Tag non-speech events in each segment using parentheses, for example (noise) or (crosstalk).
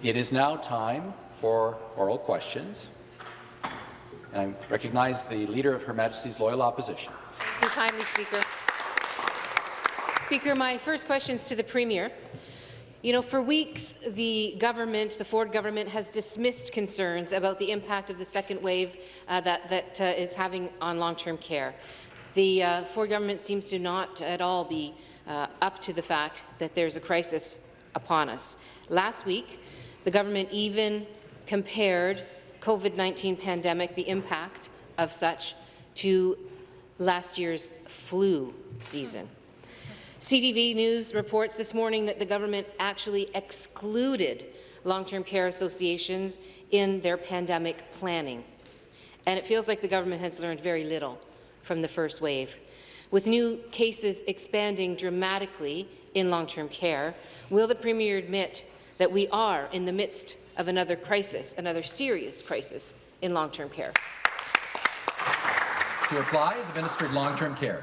It is now time for oral questions. And I recognize the Leader of Her Majesty's Loyal Opposition. Thank you kindly, Speaker. Speaker, my first question is to the Premier. You know, for weeks, the government, the Ford government, has dismissed concerns about the impact of the second wave uh, that, that uh, is having on long-term care. The uh, Ford government seems to not at all be uh, up to the fact that there's a crisis upon us. Last week, the government even compared COVID-19 pandemic, the impact of such, to last year's flu season. CTV News reports this morning that the government actually excluded long-term care associations in their pandemic planning. And it feels like the government has learned very little from the first wave. With new cases expanding dramatically in long-term care, will the Premier admit that we are in the midst of another crisis, another serious crisis in long-term care? To reply, the Minister of Long-Term Care.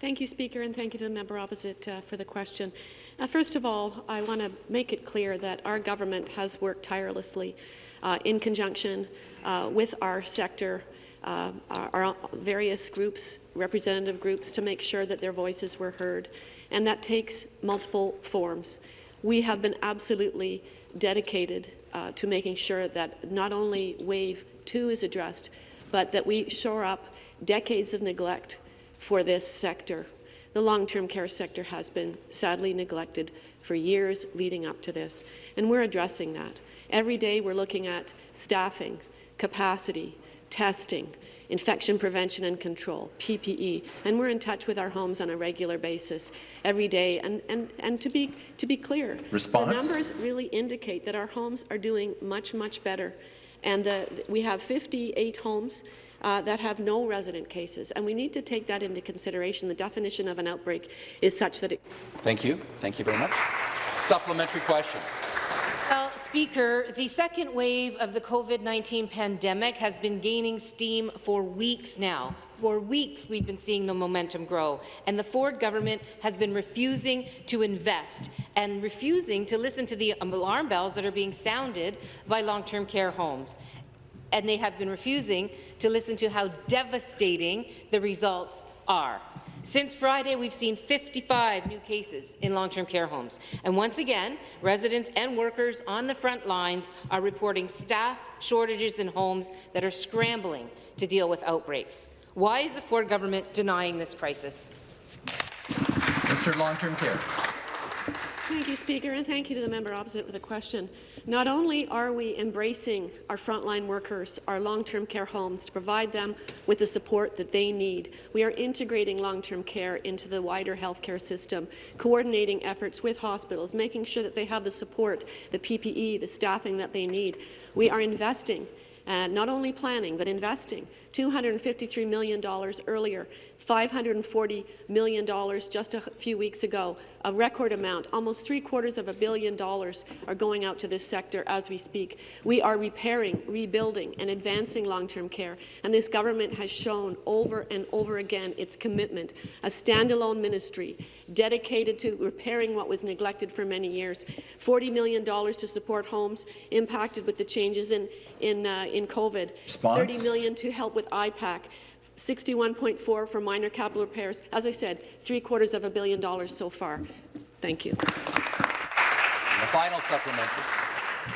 Thank you, Speaker, and thank you to the member opposite uh, for the question. Uh, first of all, I want to make it clear that our government has worked tirelessly uh, in conjunction uh, with our sector uh, our, our, various groups, representative groups, to make sure that their voices were heard. And that takes multiple forms. We have been absolutely dedicated uh, to making sure that not only Wave 2 is addressed, but that we shore up decades of neglect for this sector. The long-term care sector has been sadly neglected for years leading up to this, and we're addressing that. Every day we're looking at staffing, capacity, testing, infection prevention and control, PPE, and we're in touch with our homes on a regular basis every day. And, and, and to, be, to be clear, Response? the numbers really indicate that our homes are doing much, much better. And the, we have 58 homes uh, that have no resident cases, and we need to take that into consideration. The definition of an outbreak is such that it— Thank you. Thank you very much. Supplementary question. Speaker, the second wave of the COVID-19 pandemic has been gaining steam for weeks now. For weeks, we've been seeing the momentum grow, and the Ford government has been refusing to invest and refusing to listen to the alarm bells that are being sounded by long-term care homes and they have been refusing to listen to how devastating the results are. Since Friday, we've seen 55 new cases in long-term care homes. And once again, residents and workers on the front lines are reporting staff shortages in homes that are scrambling to deal with outbreaks. Why is the Ford government denying this crisis? Mr. Long-Term Care. Thank you, Speaker, and thank you to the member opposite with the question. Not only are we embracing our frontline workers, our long-term care homes, to provide them with the support that they need, we are integrating long-term care into the wider healthcare system, coordinating efforts with hospitals, making sure that they have the support, the PPE, the staffing that they need. We are investing uh, not only planning but investing $253 million earlier $540 million just a few weeks ago, a record amount. Almost three quarters of a billion dollars are going out to this sector as we speak. We are repairing, rebuilding and advancing long-term care, and this government has shown over and over again its commitment, a standalone ministry dedicated to repairing what was neglected for many years, $40 million to support homes impacted with the changes in, in, uh, in COVID, Response? 30 million to help with IPAC, 61.4 for minor capital repairs. As I said, three quarters of a billion dollars so far. Thank you. And the final supplementary.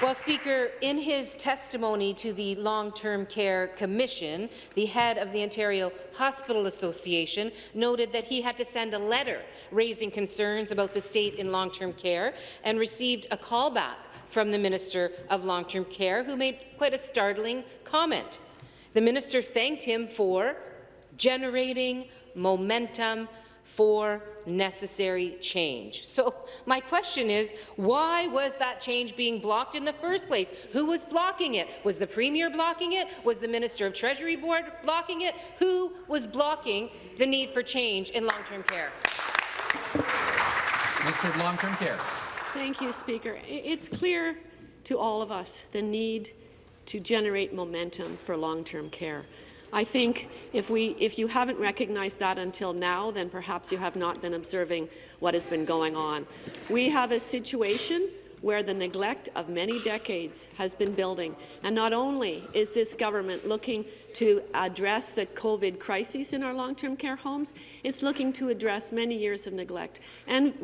Well, Speaker, in his testimony to the Long-Term Care Commission, the head of the Ontario Hospital Association noted that he had to send a letter raising concerns about the state in long-term care and received a callback from the Minister of Long-Term Care, who made quite a startling comment. The minister thanked him for generating momentum for necessary change. So my question is, why was that change being blocked in the first place? Who was blocking it? Was the Premier blocking it? Was the Minister of Treasury Board blocking it? Who was blocking the need for change in long-term care? Minister of Long-Term Care. Thank you, Speaker. It's clear to all of us the need to generate momentum for long-term care. I think if, we, if you haven't recognized that until now, then perhaps you have not been observing what has been going on. We have a situation where the neglect of many decades has been building. And not only is this government looking to address the COVID crisis in our long-term care homes, it's looking to address many years of neglect and,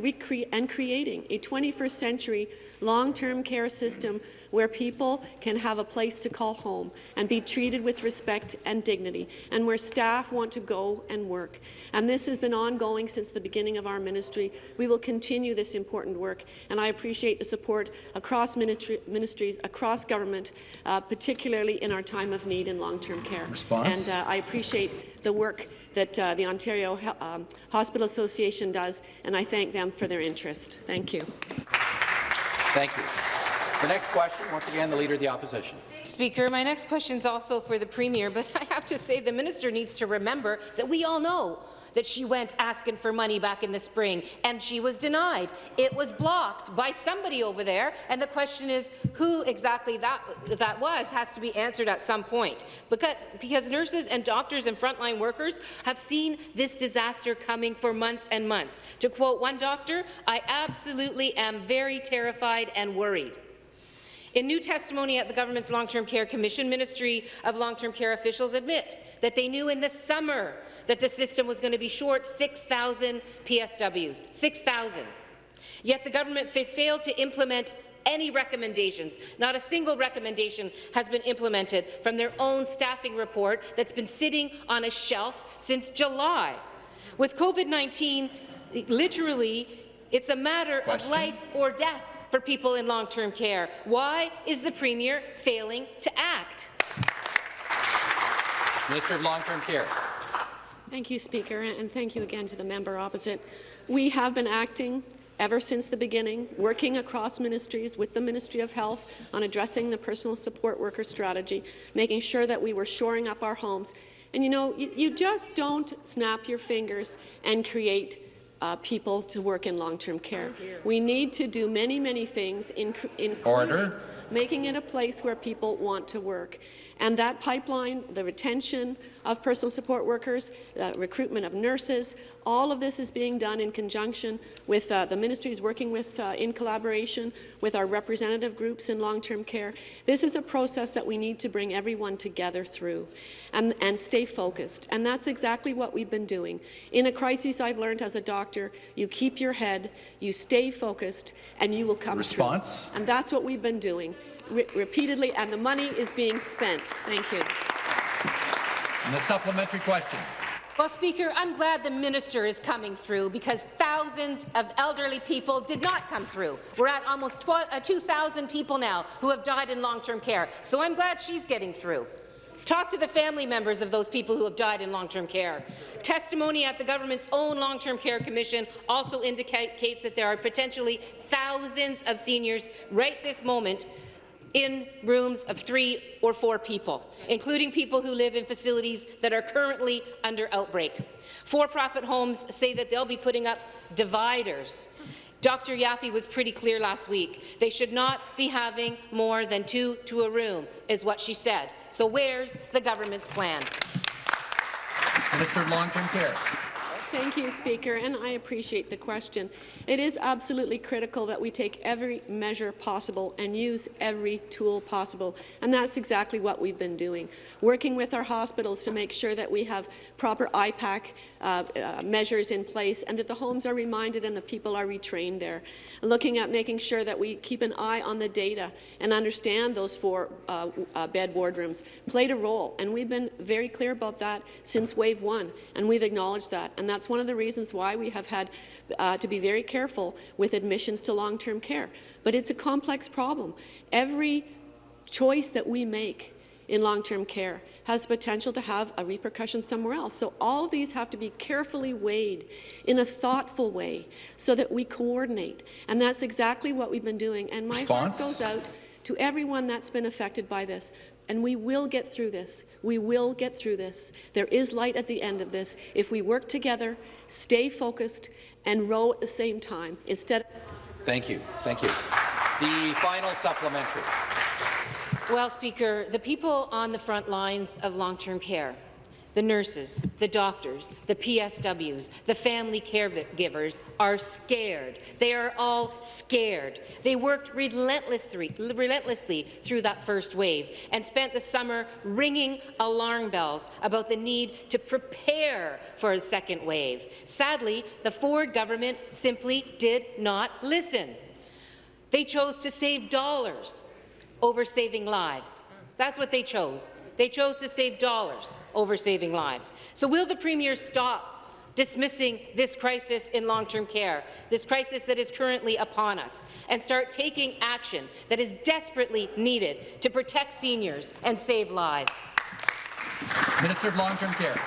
and creating a 21st century long-term care system where people can have a place to call home and be treated with respect and dignity, and where staff want to go and work. And this has been ongoing since the beginning of our ministry. We will continue this important work, and I appreciate the support across ministries, across government, uh, particularly in our time of need in long-term care. Response? And uh, I appreciate the work that uh, the Ontario um, Hospital Association does, and I thank them for their interest. Thank you. Thank you. The next question, once again, the Leader of the Opposition. Speaker, my next question is also for the Premier, but I have to say the minister needs to remember that we all know that she went asking for money back in the spring, and she was denied. It was blocked by somebody over there, and the question is who exactly that, that was has to be answered at some point. Because, because nurses and doctors and frontline workers have seen this disaster coming for months and months. To quote one doctor, I absolutely am very terrified and worried. In new testimony at the government's Long-Term Care Commission, Ministry of Long-Term Care officials admit that they knew in the summer that the system was going to be short 6,000 PSWs. 6,000. Yet the government failed to implement any recommendations. Not a single recommendation has been implemented from their own staffing report that's been sitting on a shelf since July. With COVID-19, literally, it's a matter Question? of life or death for people in long-term care. Why is the Premier failing to act? Minister of Long-Term Care. Thank you, Speaker, and thank you again to the member opposite. We have been acting ever since the beginning, working across ministries with the Ministry of Health on addressing the personal support worker strategy, making sure that we were shoring up our homes. And you know, you, you just don't snap your fingers and create uh, people to work in long-term care. We need to do many, many things, including Order. making it a place where people want to work. And that pipeline, the retention of personal support workers, the recruitment of nurses, all of this is being done in conjunction with uh, the ministries working with, uh, in collaboration with our representative groups in long-term care. This is a process that we need to bring everyone together through and, and stay focused. And that's exactly what we've been doing. In a crisis, I've learned as a doctor, you keep your head, you stay focused, and you will come Response? through. And that's what we've been doing re repeatedly, and the money is being spent. Thank you. And the supplementary question. Well, Speaker, I'm glad the minister is coming through because thousands of elderly people did not come through. We're at almost uh, 2,000 people now who have died in long-term care, so I'm glad she's getting through. Talk to the family members of those people who have died in long-term care. Testimony at the government's own long-term care commission also indicates that there are potentially thousands of seniors right this moment in rooms of three or four people, including people who live in facilities that are currently under outbreak. For-profit homes say that they'll be putting up dividers. Dr. Yaffe was pretty clear last week. They should not be having more than two to a room, is what she said. So where's the government's plan? Minister of Long-Term Care. Thank you, Speaker, and I appreciate the question. It is absolutely critical that we take every measure possible and use every tool possible, and that's exactly what we've been doing, working with our hospitals to make sure that we have proper IPAC uh, uh, measures in place and that the homes are reminded and the people are retrained there, looking at making sure that we keep an eye on the data and understand those four uh, uh bed wardrooms played a role, and we've been very clear about that since wave one, and we've acknowledged that, and that's one of the reasons why we have had uh, to be very careful with admissions to long-term care. But it's a complex problem. Every choice that we make in long-term care has potential to have a repercussion somewhere else. So all of these have to be carefully weighed in a thoughtful way so that we coordinate. And that's exactly what we've been doing. And my Response? heart goes out to everyone that's been affected by this. And we will get through this. We will get through this. There is light at the end of this if we work together, stay focused, and row at the same time instead. Thank you. Thank you. The final supplementary. Well, Speaker, the people on the front lines of long-term care the nurses, the doctors, the PSWs, the family caregivers are scared. They are all scared. They worked relentlessly, relentlessly through that first wave and spent the summer ringing alarm bells about the need to prepare for a second wave. Sadly, the Ford government simply did not listen. They chose to save dollars over saving lives. That's what they chose. They chose to save dollars over saving lives. So will the Premier stop dismissing this crisis in long-term care, this crisis that is currently upon us, and start taking action that is desperately needed to protect seniors and save lives? Minister of Long-Term Care.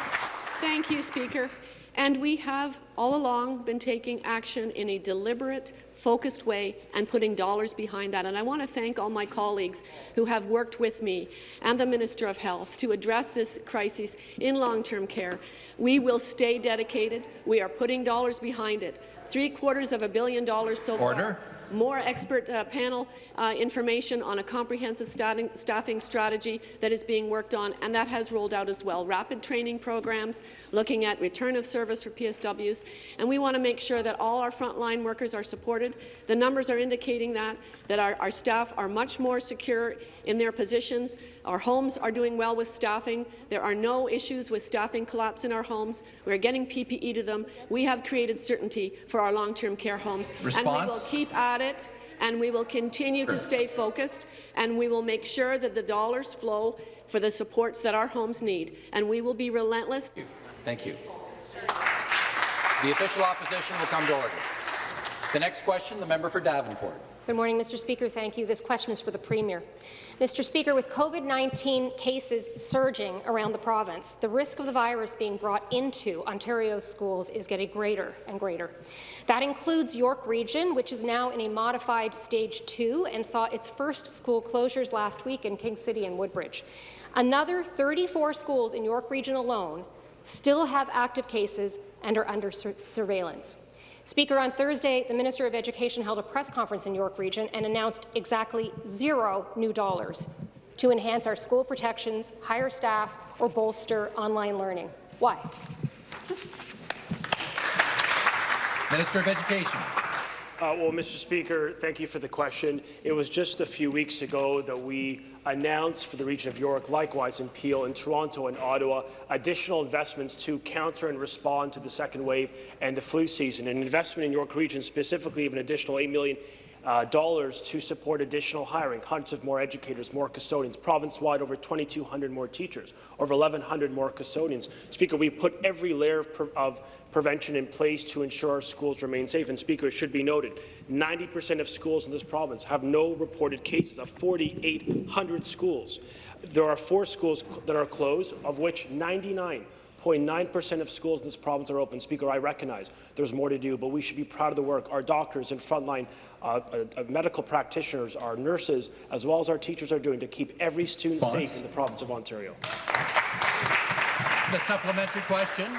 Thank you, Speaker. And we have all along been taking action in a deliberate, focused way and putting dollars behind that. And I want to thank all my colleagues who have worked with me and the Minister of Health to address this crisis in long-term care. We will stay dedicated. We are putting dollars behind it. Three quarters of a billion dollars so Order. far more expert uh, panel uh, information on a comprehensive staffing, strategy that is being worked on, and that has rolled out as well. Rapid training programs, looking at return of service for PSWs, and we want to make sure that all our frontline workers are supported. The numbers are indicating that, that our, our staff are much more secure in their positions. Our homes are doing well with staffing. There are no issues with staffing collapse in our homes. We're getting PPE to them. We have created certainty for our long-term care homes, Response? and we will keep at it, and we will continue to stay focused, and we will make sure that the dollars flow for the supports that our homes need, and we will be relentless. Thank you. The official opposition will come to order. The next question, the member for Davenport. Good morning, Mr. Speaker. Thank you. This question is for the Premier. Mr. Speaker, with COVID-19 cases surging around the province, the risk of the virus being brought into Ontario's schools is getting greater and greater. That includes York Region, which is now in a modified Stage 2 and saw its first school closures last week in King City and Woodbridge. Another 34 schools in York Region alone still have active cases and are under sur surveillance. Speaker, on Thursday, the Minister of Education held a press conference in York Region and announced exactly zero new dollars to enhance our school protections, hire staff, or bolster online learning. Why? Minister of Education. Uh, well, Mr. Speaker, thank you for the question. It was just a few weeks ago that we announced for the region of York, likewise in Peel, in Toronto and Ottawa, additional investments to counter and respond to the second wave and the flu season. An investment in York Region, specifically of an additional $8 million uh, dollars to support additional hiring, hundreds of more educators, more custodians, province-wide over 2,200 more teachers, over 1,100 more custodians. Speaker, we put every layer of, pre of prevention in place to ensure our schools remain safe. And Speaker, it should be noted, 90% of schools in this province have no reported cases of 4,800 schools. There are four schools that are closed, of which 99 0.9% of schools in this province are open. Speaker, I recognize there's more to do, but we should be proud of the work our doctors and frontline uh, uh, medical practitioners, our nurses, as well as our teachers are doing to keep every student Response. safe in the province of Ontario. The supplementary question.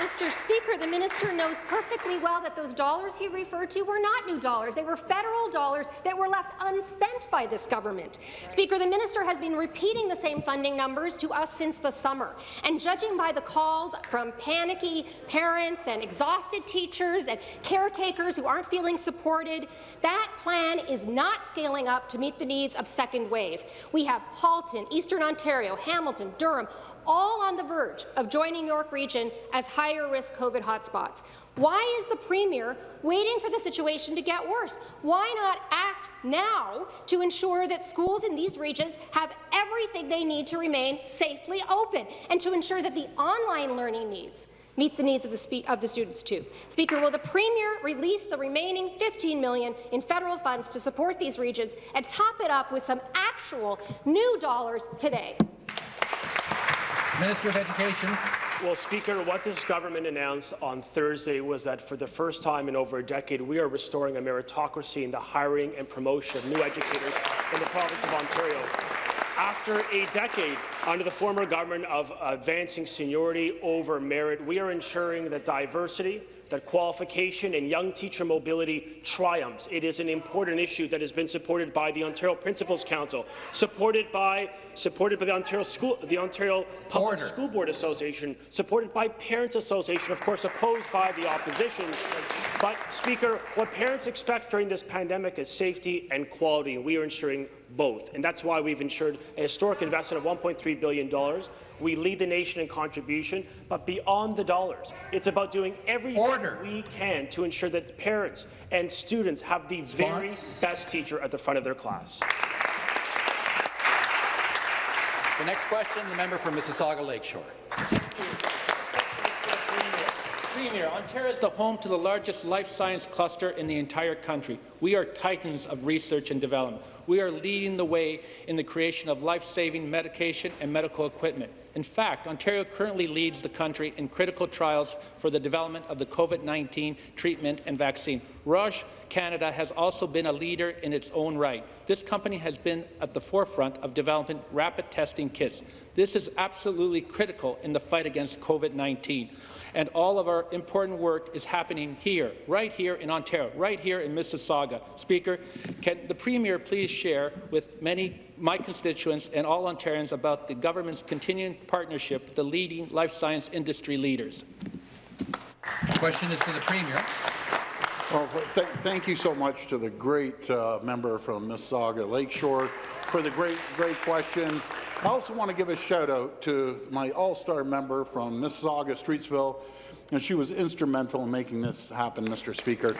Mr. Speaker, the minister knows perfectly well that those dollars he referred to were not new dollars. They were federal dollars that were left unspent by this government. Speaker, the minister has been repeating the same funding numbers to us since the summer. And judging by the calls from panicky parents and exhausted teachers and caretakers who aren't feeling supported, that plan is not scaling up to meet the needs of second wave. We have Halton, Eastern Ontario, Hamilton, Durham, all on the verge of joining York Region as higher-risk COVID hotspots. Why is the Premier waiting for the situation to get worse? Why not act now to ensure that schools in these regions have everything they need to remain safely open and to ensure that the online learning needs meet the needs of the, of the, students too. Speaker, will the Premier release the remaining 15 million in federal funds to support these regions and top it up with some actual new dollars today? Minister of Education. Well, Speaker, what this government announced on Thursday was that for the first time in over a decade, we are restoring a meritocracy in the hiring and promotion of new educators in the province of Ontario. After a decade under the former government of advancing seniority over merit, we are ensuring that diversity, that qualification and young teacher mobility triumphs. It is an important issue that has been supported by the Ontario Principals Council, supported by supported by the Ontario School, the Ontario Public Order. School Board Association, supported by Parents Association, of course opposed by the opposition. But, Speaker, what parents expect during this pandemic is safety and quality, and we are ensuring both. And that's why we've ensured a historic investment of $1.3 billion. We lead the nation in contribution, but beyond the dollars, it's about doing everything Order. we can to ensure that parents and students have the very best teacher at the front of their class. The next question, the member for Mississauga Lakeshore. Premier, Ontario is the home to the largest life science cluster in the entire country. We are titans of research and development. We are leading the way in the creation of life-saving medication and medical equipment. In fact, Ontario currently leads the country in critical trials for the development of the COVID-19 treatment and vaccine. Roche Canada has also been a leader in its own right. This company has been at the forefront of developing rapid testing kits. This is absolutely critical in the fight against COVID-19 and all of our important work is happening here, right here in Ontario, right here in Mississauga. Speaker, can the Premier please share with many my constituents and all Ontarians about the government's continuing partnership with the leading life science industry leaders? The Question is to the Premier. Well, th thank you so much to the great uh, member from Mississauga Lakeshore for the great, great question. I also want to give a shout out to my all-star member from Mississauga Streetsville, and she was instrumental in making this happen, Mr. Speaker.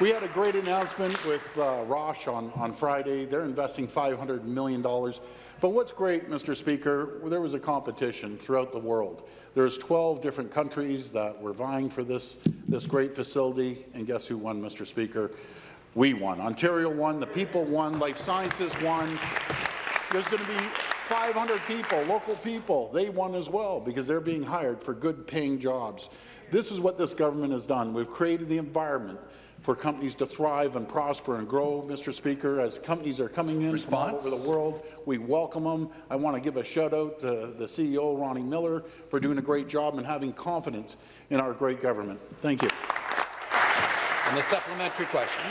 We had a great announcement with uh, Roche on, on Friday. They're investing $500 million. But what's great, Mr. Speaker, there was a competition throughout the world. There's 12 different countries that were vying for this, this great facility, and guess who won, Mr. Speaker? We won. Ontario won, the people won, life sciences won. There's going to be 500 people, local people, they won as well because they're being hired for good paying jobs. This is what this government has done. We've created the environment for companies to thrive and prosper and grow, Mr. Speaker, as companies are coming in from all over the world. We welcome them. I want to give a shout out to the CEO, Ronnie Miller, for doing a great job and having confidence in our great government. Thank you. And the supplementary question.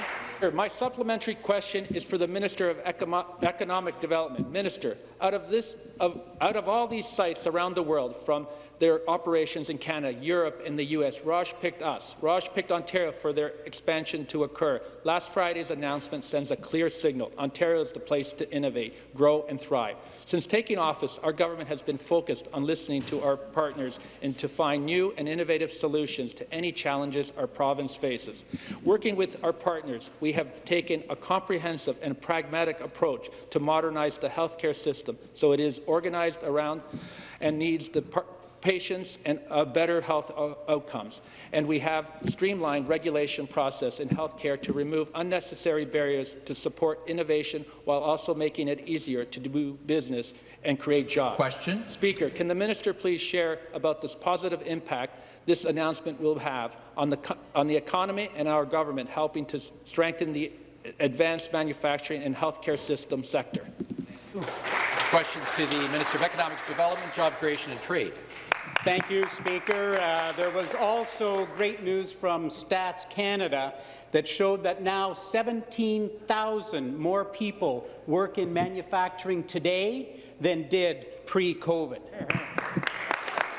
My supplementary question is for the Minister of Econo- Economic Development. Minister, out of, this, of, out of all these sites around the world, from their operations in Canada, Europe, and the U.S., Roche picked us. Roche picked Ontario for their expansion to occur. Last Friday's announcement sends a clear signal. Ontario is the place to innovate, grow, and thrive. Since taking office, our government has been focused on listening to our partners and to find new and innovative solutions to any challenges our province faces. Working with our partners, we have taken a comprehensive and pragmatic approach to modernize the healthcare system. So it is organized around and needs the patients and uh, better health outcomes. And we have streamlined regulation process in healthcare to remove unnecessary barriers to support innovation while also making it easier to do business and create jobs. Question. Speaker, can the minister please share about this positive impact this announcement will have on the, on the economy and our government, helping to strengthen the advanced manufacturing and healthcare system sector? Questions to the Minister of Economic Development, Job Creation and Trade. Thank you, Speaker. Uh, there was also great news from Stats Canada that showed that now 17,000 more people work in manufacturing today than did pre-COVID.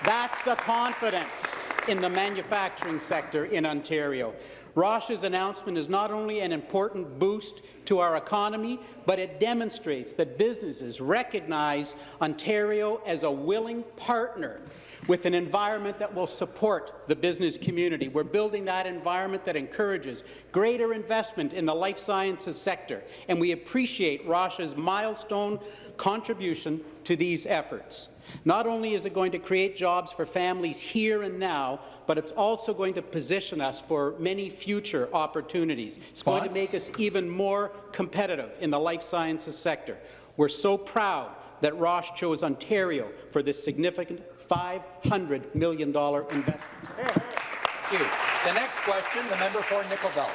That's the confidence in the manufacturing sector in Ontario. Roche's announcement is not only an important boost to our economy, but it demonstrates that businesses recognize Ontario as a willing partner with an environment that will support the business community. We're building that environment that encourages greater investment in the life sciences sector, and we appreciate Roche's milestone contribution to these efforts. Not only is it going to create jobs for families here and now, but it's also going to position us for many future opportunities. It's going to make us even more competitive in the life sciences sector. We're so proud that Roche chose Ontario for this significant $500 million investment. Thank you. The next question, the member for Nickel Belt.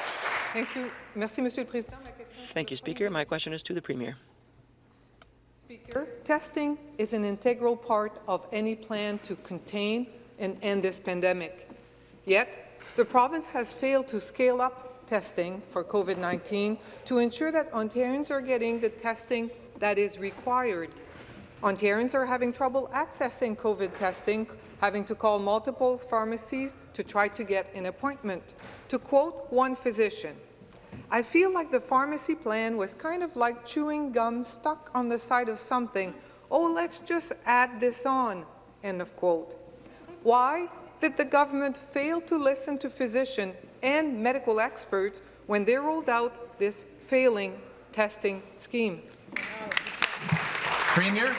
Thank you. Merci, Monsieur le Président. Ma question est Thank you, Speaker. My question is to the Premier. Speaker, testing is an integral part of any plan to contain and end this pandemic. Yet, The province has failed to scale up testing for COVID-19 to ensure that Ontarians are getting the testing that is required. Ontarians are having trouble accessing COVID testing, having to call multiple pharmacies to try to get an appointment. To quote one physician, I feel like the pharmacy plan was kind of like chewing gum stuck on the side of something. Oh, let's just add this on. End of quote. Why did the government fail to listen to physicians and medical experts when they rolled out this failing testing scheme? Premier.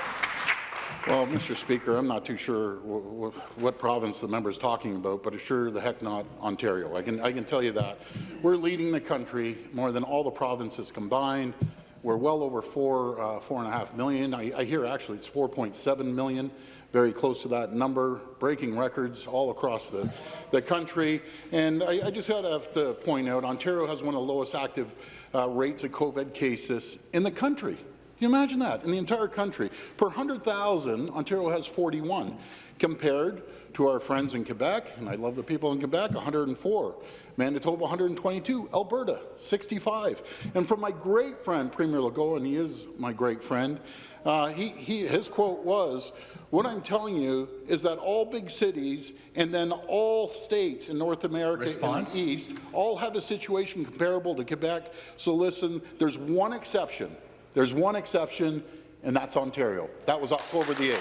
Well, Mr. Speaker, I'm not too sure what province the member is talking about, but it's sure the heck not Ontario. I can, I can tell you that. We're leading the country more than all the provinces combined. We're well over four, uh, four and a half million. I, I hear actually it's 4.7 million, very close to that number, breaking records all across the, the country. And I, I just have to point out, Ontario has one of the lowest active uh, rates of COVID cases in the country. Can you imagine that? In the entire country, per 100,000, Ontario has 41, compared to our friends in Quebec, and I love the people in Quebec, 104, Manitoba 122, Alberta 65. And from my great friend, Premier Legault, and he is my great friend, uh, he, he, his quote was, what I'm telling you is that all big cities and then all states in North America Response? and the East all have a situation comparable to Quebec. So listen, there's one exception. There's one exception, and that's Ontario. That was October the 8th.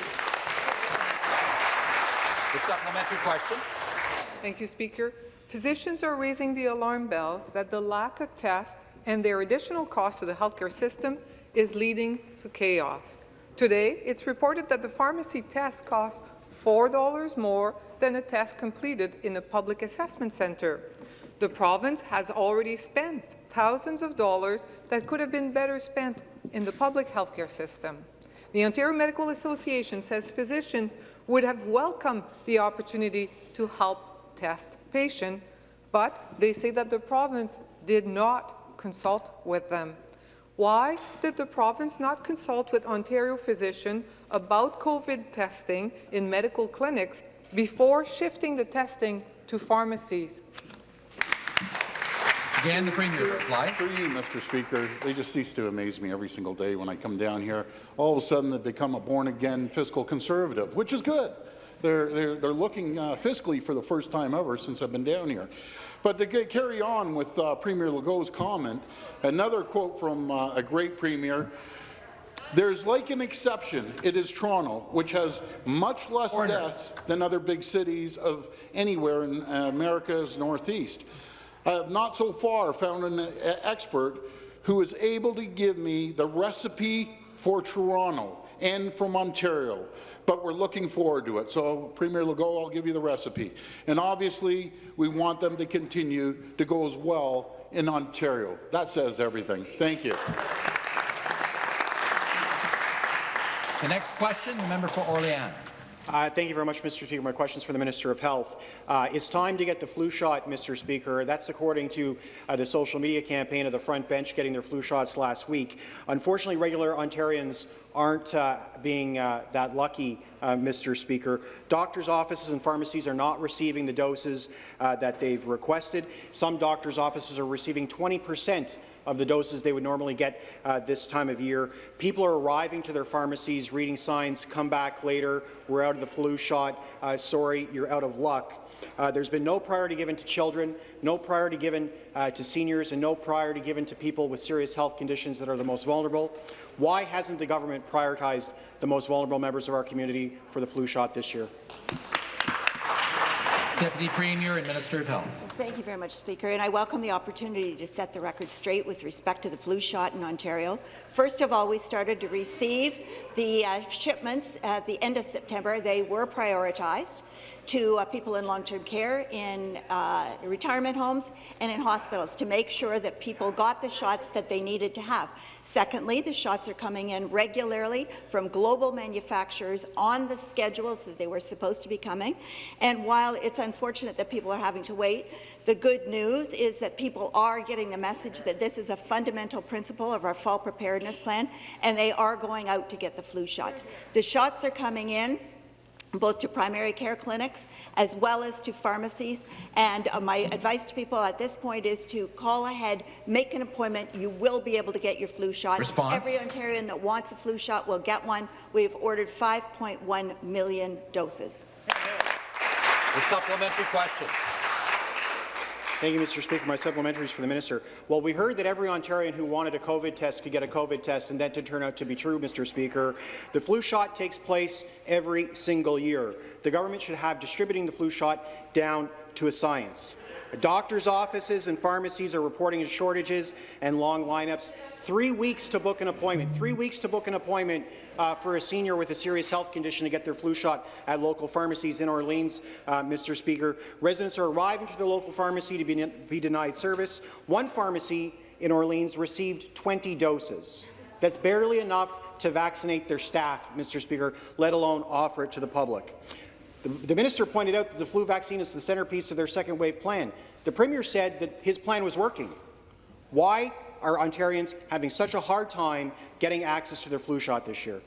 The supplementary question. Thank you, Speaker. Physicians are raising the alarm bells that the lack of tests and their additional cost to the healthcare system is leading to chaos. Today, it's reported that the pharmacy test costs $4 more than a test completed in a public assessment centre. The province has already spent thousands of dollars that could have been better spent in the public healthcare system. The Ontario Medical Association says physicians would have welcomed the opportunity to help test patients, but they say that the province did not consult with them. Why did the province not consult with Ontario physicians about COVID testing in medical clinics before shifting the testing to pharmacies? Again, the Premier to reply. For you, Mr. Speaker, they just cease to amaze me every single day when I come down here. All of a sudden, they become a born-again fiscal conservative, which is good. They're, they're, they're looking uh, fiscally for the first time ever since I've been down here. But to get, carry on with uh, Premier Legault's comment, another quote from uh, a great Premier, there's like an exception. It is Toronto, which has much less Order. deaths than other big cities of anywhere in uh, America's Northeast. I have not so far found an uh, expert who is able to give me the recipe for Toronto and from Ontario, but we're looking forward to it. So, Premier Legault, I'll give you the recipe. And obviously, we want them to continue to go as well in Ontario. That says everything. Thank you. The next question, the member for Orléans. Uh, thank you very much, Mr. Speaker. My question is for the Minister of Health. Uh, it's time to get the flu shot, Mr. Speaker. That's according to uh, the social media campaign of the front bench getting their flu shots last week. Unfortunately, regular Ontarians aren't uh, being uh, that lucky, uh, Mr. Speaker. Doctors' offices and pharmacies are not receiving the doses that they've requested. Some doctors' offices are receiving 20 percent of the doses they would normally get uh, this time of year. People are arriving to their pharmacies, reading signs, come back later, we're out of the flu shot, uh, sorry, you're out of luck. Uh, there's been no priority given to children, no priority given uh, to seniors, and no priority given to people with serious health conditions that are the most vulnerable. Why hasn't the government prioritized the most vulnerable members of our community for the flu shot this year? Deputy Premier and Minister of Health. Thank you very much, Speaker, and I welcome the opportunity to set the record straight with respect to the flu shot in Ontario. First of all, we started to receive the uh, shipments at the end of September. They were prioritized to uh, people in long-term care, in uh, retirement homes, and in hospitals to make sure that people got the shots that they needed to have. Secondly, the shots are coming in regularly from global manufacturers on the schedules that they were supposed to be coming. And while it's unfortunate that people are having to wait, the good news is that people are getting the message that this is a fundamental principle of our fall preparedness plan, and they are going out to get the flu shots. The shots are coming in both to primary care clinics as well as to pharmacies. And uh, my advice to people at this point is to call ahead, make an appointment. You will be able to get your flu shot. Response? Every Ontarian that wants a flu shot will get one. We've ordered 5.1 million doses. The supplementary question. Thank you, Mr. Speaker. My supplementary is for the minister. Well, we heard that every Ontarian who wanted a COVID test could get a COVID test, and that did turn out to be true, Mr. Speaker. The flu shot takes place every single year. The government should have distributing the flu shot down to a science. Doctors' offices and pharmacies are reporting shortages and long lineups. Three weeks to book an appointment. Three weeks to book an appointment uh, for a senior with a serious health condition to get their flu shot at local pharmacies in Orleans, uh, Mr. Speaker. Residents are arriving to their local pharmacy to be, be denied service. One pharmacy in Orleans received 20 doses. That's barely enough to vaccinate their staff, Mr. Speaker, let alone offer it to the public. The, the minister pointed out that the flu vaccine is the centerpiece of their second wave plan. The Premier said that his plan was working. Why are Ontarians having such a hard time getting access to their flu shot this year?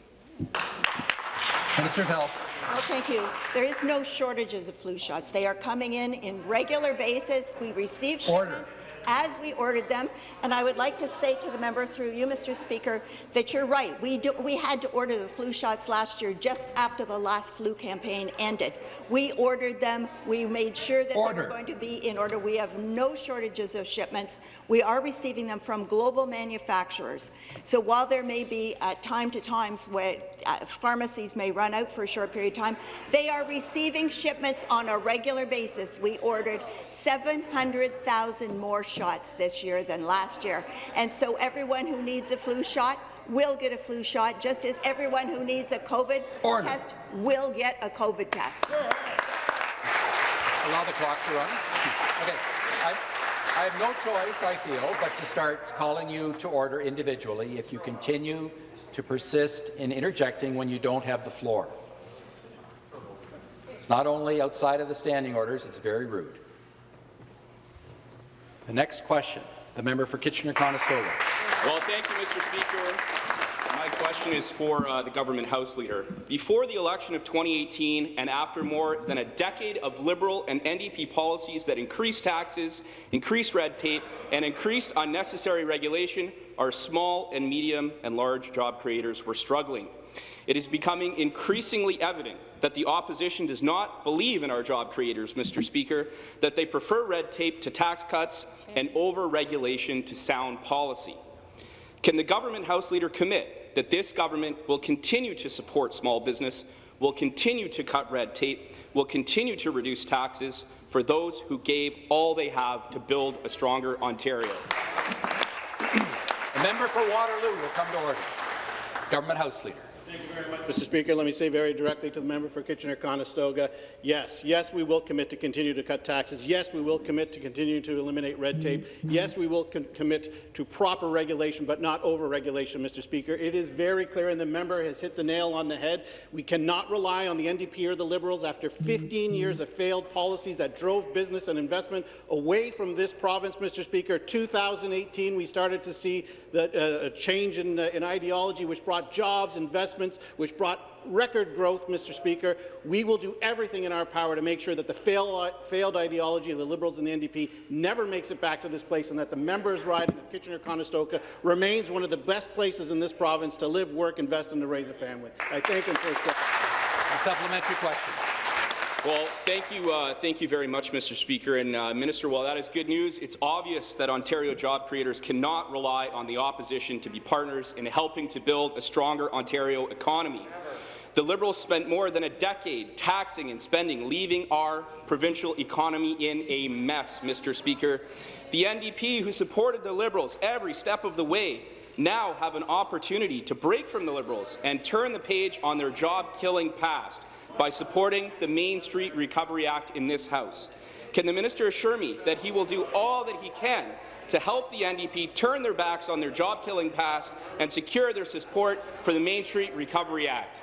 Minister of Health. Well, thank you. There is no shortages of flu shots. They are coming in in regular basis. We receive Order. Shipments as we ordered them. And I would like to say to the member through you, Mr. Speaker, that you're right. We, do, we had to order the flu shots last year just after the last flu campaign ended. We ordered them. We made sure that Order. they were going to be in order. We have no shortages of shipments. We are receiving them from global manufacturers. So while there may be at time to times where uh, pharmacies may run out for a short period of time, they are receiving shipments on a regular basis. We ordered 700,000 more shots this year than last year. And so everyone who needs a flu shot will get a flu shot, just as everyone who needs a COVID Order. test will get a COVID test. Allow the clock to run. Okay. I, I have no choice, I feel, but to start calling you to order individually if you continue to persist in interjecting when you don't have the floor. It's not only outside of the standing orders, it's very rude. The next question, the member for Kitchener-Conestoga. Well, thank you, Mr. Speaker. My question is for uh, the government House Leader. Before the election of 2018 and after more than a decade of Liberal and NDP policies that increased taxes, increased red tape, and increased unnecessary regulation, our small and medium and large job creators were struggling. It is becoming increasingly evident that the opposition does not believe in our job creators, Mr. Speaker, that they prefer red tape to tax cuts and over-regulation to sound policy. Can the government House Leader commit that this government will continue to support small business, will continue to cut red tape, will continue to reduce taxes for those who gave all they have to build a stronger Ontario? The member for Waterloo will come to order. Government House Leader. Thank you very much, Mr. Speaker. Let me say very directly to the member for Kitchener-Conestoga, yes, yes, we will commit to continue to cut taxes. Yes, we will commit to continue to eliminate red tape. Yes, we will commit to proper regulation, but not over-regulation, Mr. Speaker. It is very clear, and the member has hit the nail on the head. We cannot rely on the NDP or the Liberals after 15 years of failed policies that drove business and investment away from this province, Mr. Speaker. 2018, we started to see the, uh, a change in, uh, in ideology, which brought jobs, investments, which brought record growth, Mr. Speaker. We will do everything in our power to make sure that the fail, failed ideology of the Liberals and the NDP never makes it back to this place and that the members' riding of Kitchener-Conestoga remains one of the best places in this province to live, work, invest, and to raise a family. I thank him for his question. Uh, a supplementary question. Well, thank you, uh, thank you very much, Mr. Speaker. And uh, Minister, while that is good news, it's obvious that Ontario job creators cannot rely on the opposition to be partners in helping to build a stronger Ontario economy. The Liberals spent more than a decade taxing and spending, leaving our provincial economy in a mess, Mr. Speaker. The NDP, who supported the Liberals every step of the way, now have an opportunity to break from the Liberals and turn the page on their job-killing past by supporting the Main Street Recovery Act in this House. Can the minister assure me that he will do all that he can to help the NDP turn their backs on their job-killing past and secure their support for the Main Street Recovery Act?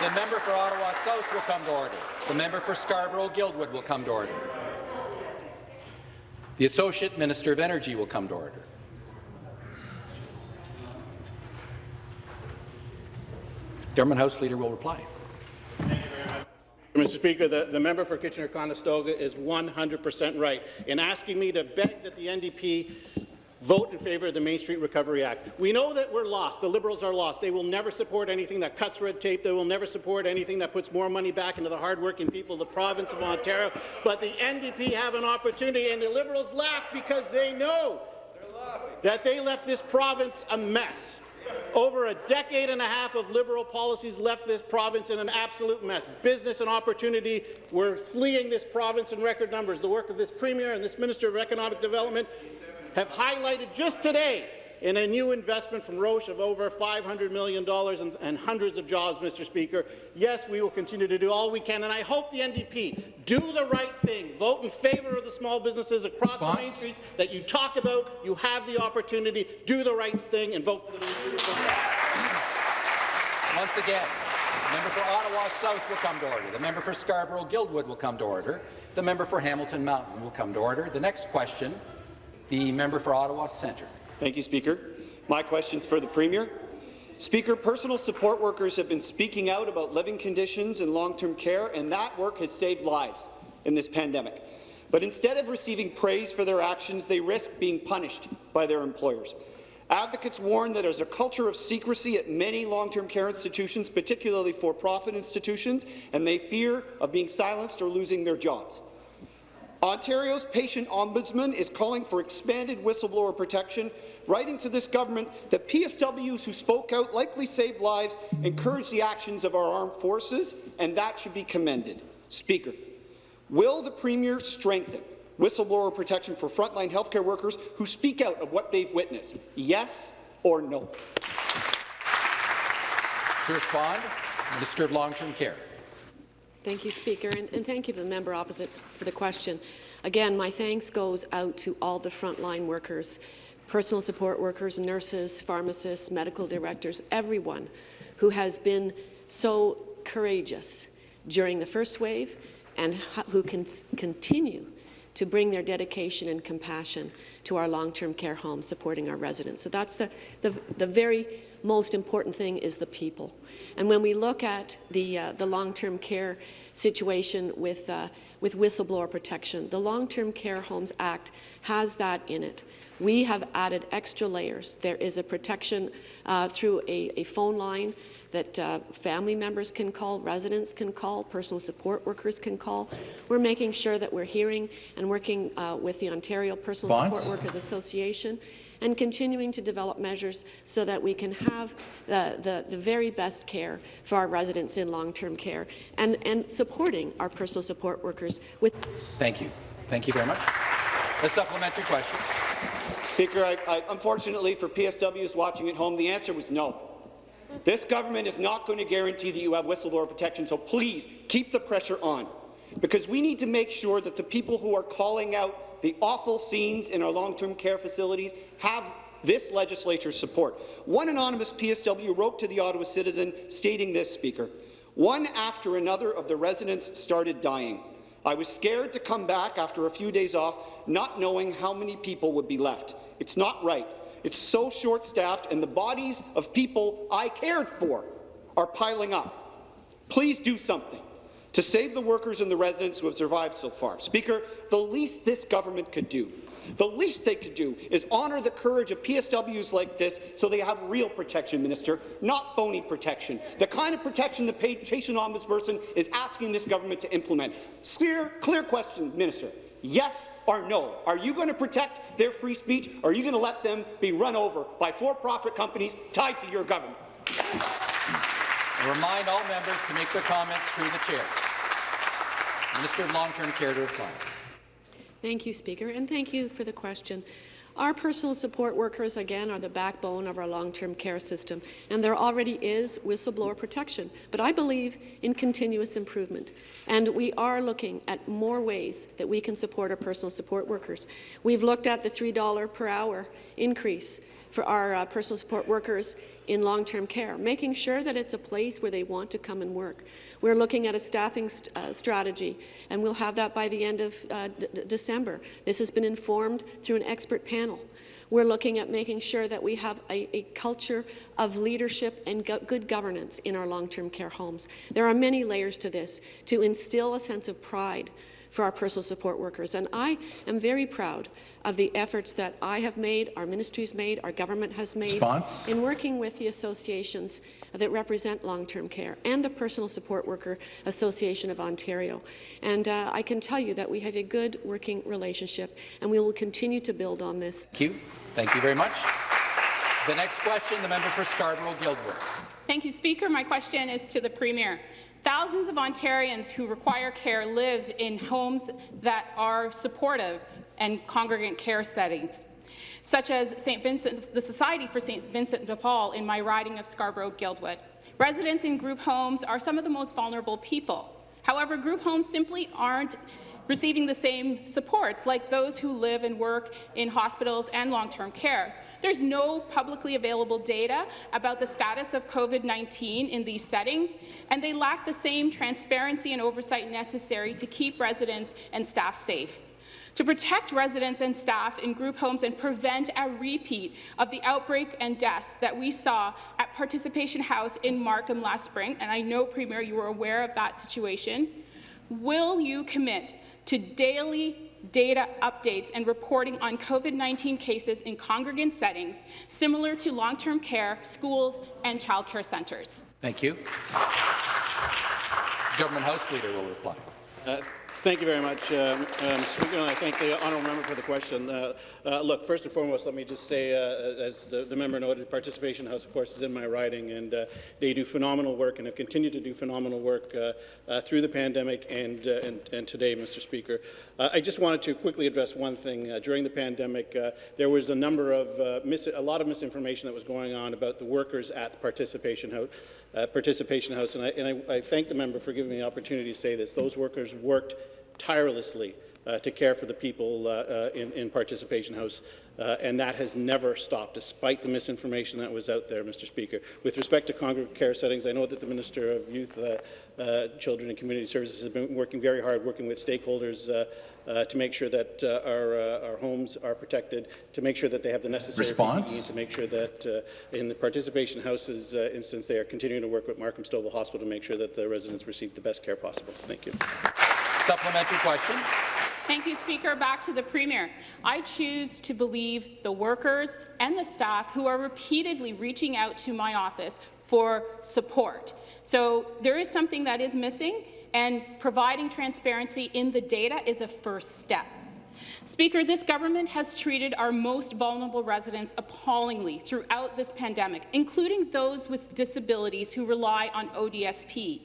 The member for Ottawa South will come to order. The member for Scarborough-Guildwood will come to order. The Associate Minister of Energy will come to order. Government House Leader will reply. Mr. Speaker, the, the member for Kitchener-Conestoga is 100% right in asking me to beg that the NDP vote in favour of the Main Street Recovery Act. We know that we're lost. The Liberals are lost. They will never support anything that cuts red tape. They will never support anything that puts more money back into the hardworking people of the province of Ontario. But the NDP have an opportunity, and the Liberals laugh because they know that they left this province a mess. Over a decade and a half of Liberal policies left this province in an absolute mess. Business and opportunity were fleeing this province in record numbers. The work of this Premier and this Minister of Economic Development have highlighted just today in a new investment from Roche of over $500 million and, and, hundreds of jobs, Mr. Speaker. Yes, we will continue to do all we can, and I hope the NDP do the right thing, vote in favour of the small businesses across Response? the main streets that you talk about. You have the opportunity. Do the right thing and vote for the Once again, the member for Ottawa South will come to order. The member for Scarborough-Guildwood will come to order. The member for Hamilton Mountain will come to order. The next question, the member for Ottawa Centre. Thank you, Speaker. My question is for the Premier. Speaker, personal support workers have been speaking out about living conditions in long-term care, and that work has saved lives in this pandemic. But instead of receiving praise for their actions, they risk being punished by their employers. Advocates warn that there's a culture of secrecy at many long-term care institutions, particularly for-profit institutions, and they fear of being silenced or losing their jobs. Ontario's patient ombudsman is calling for expanded whistleblower protection, writing to this government that PSWs who spoke out likely saved lives, encouraged the actions of our armed forces, and that should be commended. Speaker, will the Premier strengthen whistleblower protection for frontline healthcare workers who speak out of what they've witnessed? Yes or no? To respond, of Long-Term Care. Thank you, Speaker, and, and, thank you to the member opposite for the question. Again, my thanks goes out to all the frontline workers, personal support workers, nurses, pharmacists, medical directors, everyone who has been so courageous during the first wave and who can continue to bring their dedication and compassion to our long-term care homes, supporting our residents. So that's the, the, the very most important thing is the people. And when we look at the, uh, the long-term care situation with, uh, with whistleblower protection, the Long-Term Care Homes Act has that in it. We have added extra layers. There is a protection uh, through a, a phone line that uh, family members can call, residents can call, personal support workers can call. We're making sure that we're hearing and working uh, with the Ontario Personal Bonds. Support Workers Association and continuing to develop measures so that we can have the, the, the very best care for our residents in long-term care and, and supporting our personal support workers with. Thank you. Thank you very much. A supplementary question. Speaker, I, I, unfortunately for PSWs watching at home, the answer was no. This government is not going to guarantee that you have whistleblower protection, so please keep the pressure on, because we need to make sure that the people who are calling out the awful scenes in our long-term care facilities have this legislature's support. One anonymous PSW wrote to the Ottawa Citizen stating this, Speaker, one after another of the residents started dying. I was scared to come back after a few days off, not knowing how many people would be left. It's not right. It's so short-staffed, and the bodies of people I cared for are piling up. Please do something to save the workers and the residents who have survived so far. Speaker, the least this government could do the least they could do is honour the courage of PSWs like this so they have real protection, Minister, not phony protection, the kind of protection the patient ombudsperson is asking this government to implement. Clear, clear question, Minister. Yes or no? Are you going to protect their free speech, or are you going to let them be run over by for-profit companies tied to your government? I remind all members to make their comments through the chair. Minister of Long-Term Care to reply. Thank you, Speaker, and thank you for the question. Our personal support workers, again, are the backbone of our long-term care system, and there already is whistleblower protection. But I believe in continuous improvement, and we are looking at more ways that we can support our personal support workers. We've looked at the $3 per hour increase for our uh, personal support workers in long-term care, making sure that it's a place where they want to come and work. We're looking at a staffing st uh, strategy, and we'll have that by the end of uh, December. This has been informed through an expert panel. We're looking at making sure that we have a, a culture of leadership and go good governance in our long-term care homes. There are many layers to this to instill a sense of pride for our personal support workers. And I am very proud of the efforts that I have made, our ministry's made, our government has made Response? in working with the associations that represent long-term care and the Personal Support Worker Association of Ontario. And uh, I can tell you that we have a good working relationship, and we will continue to build on this. Thank you. Thank you very much. The next question, the member for Scarborough-Guildwood. Thank you, Speaker. My question is to the Premier. Thousands of Ontarians who require care live in homes that are supportive and congregant care settings, such as St. Vincent, the Society for St. Vincent de Paul in my riding of Scarborough-Guildwood. Residents in group homes are some of the most vulnerable people. However, group homes simply aren't receiving the same supports like those who live and work in hospitals and long-term care. There's no publicly available data about the status of COVID-19 in these settings, and they lack the same transparency and oversight necessary to keep residents and staff safe to protect residents and staff in group homes and prevent a repeat of the outbreak and deaths that we saw at Participation House in Markham last spring, and I know, Premier, you were aware of that situation. Will you commit to daily data updates and reporting on COVID-19 cases in congregant settings, similar to long-term care, schools, and childcare centres. Thank you. Government House Leader will reply. Uh, Thank you very much, um, um, Speaker, and I thank the honourable member for the question. Uh, uh, look, first and foremost, let me just say, uh, as the, the, member noted, Participation House, of course, is in my riding, and uh, they do phenomenal work and have continued to do phenomenal work uh, uh, through the pandemic and, and, and, today, Mr. Speaker. I just wanted to quickly address one thing. during the pandemic, there was a number of a lot of misinformation that was going on about the workers at the Participation House. Uh, participation House, and, I, and I, I, thank the member for giving me the opportunity to say this. Those workers worked tirelessly uh, to care for the people uh, uh in, in, Participation House, uh, and that has never stopped, despite the misinformation that was out there, Mr. Speaker. With respect to congregate care settings, I know that the Minister of Youth, Children and Community Services has been working very hard, working with stakeholders uh, to make sure that uh, our, uh, our homes are protected, to make sure that they have the necessary Response? PPE, to make sure that in the participation houses instance, they are continuing to work with Markham Stouffville Hospital to make sure that the residents receive the best care possible. Thank you. Supplementary question. Thank you, Speaker. Back to the Premier. I choose to believe the workers and the staff who are repeatedly reaching out to my office for support. So there is something that is missing, and providing transparency in the data is a first step. Speaker, this government has treated our most vulnerable residents appallingly throughout this pandemic, including those with disabilities who rely on ODSP.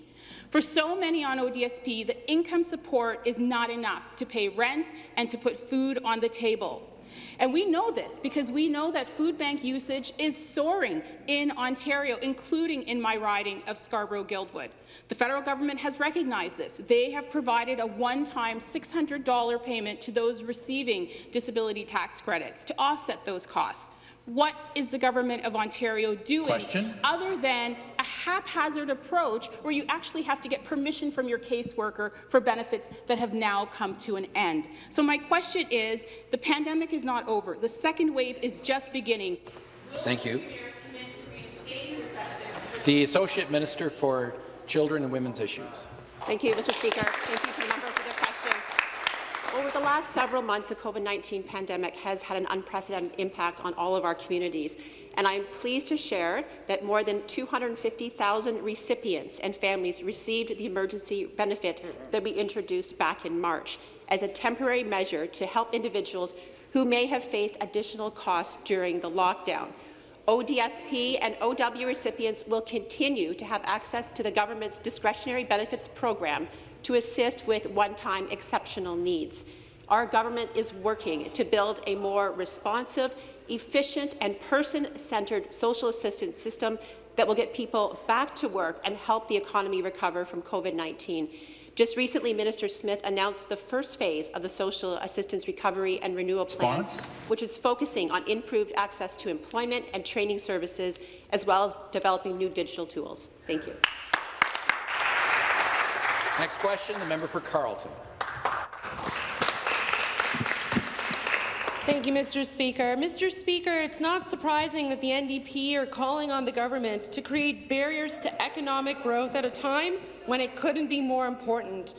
For so many on ODSP, the income support is not enough to pay rent and to put food on the table. And we know this because we know that food bank usage is soaring in Ontario, including in my riding of Scarborough-Guildwood. The federal government has recognized this. They have provided a one-time $600 payment to those receiving disability tax credits to offset those costs. What is the government of Ontario doing Question? other than a haphazard approach where you actually have to get permission from your caseworker for benefits that have now come to an end? So my question is, the pandemic is not over. The second wave is just beginning. Thank you. The Associate Minister for Children and Women's Issues. Thank you, Mr. Speaker. Thank you to the member for the question. Over the last several months, the COVID-19 pandemic has had an unprecedented impact on all of our communities, and I'm pleased to share that more than 250,000 recipients and families received the emergency benefit that we introduced back in March as a temporary measure to help individuals who may have faced additional costs during the lockdown. ODSP and OW recipients will continue to have access to the government's discretionary benefits program to assist with one-time exceptional needs. Our government is working to build a more responsive, efficient and person-centred social assistance system that will get people back to work and help the economy recover from COVID-19. Just recently, Minister Smith announced the first phase of the Social Assistance Recovery and Renewal Plan, Response? which is focusing on improved access to employment and training services, as well as developing new digital tools. Thank you. Next question, the member for Carleton. Thank you, Mr. Speaker. Mr. Speaker, it's not surprising that the NDP are calling on the government to create barriers to economic growth at a time when it couldn't be more important.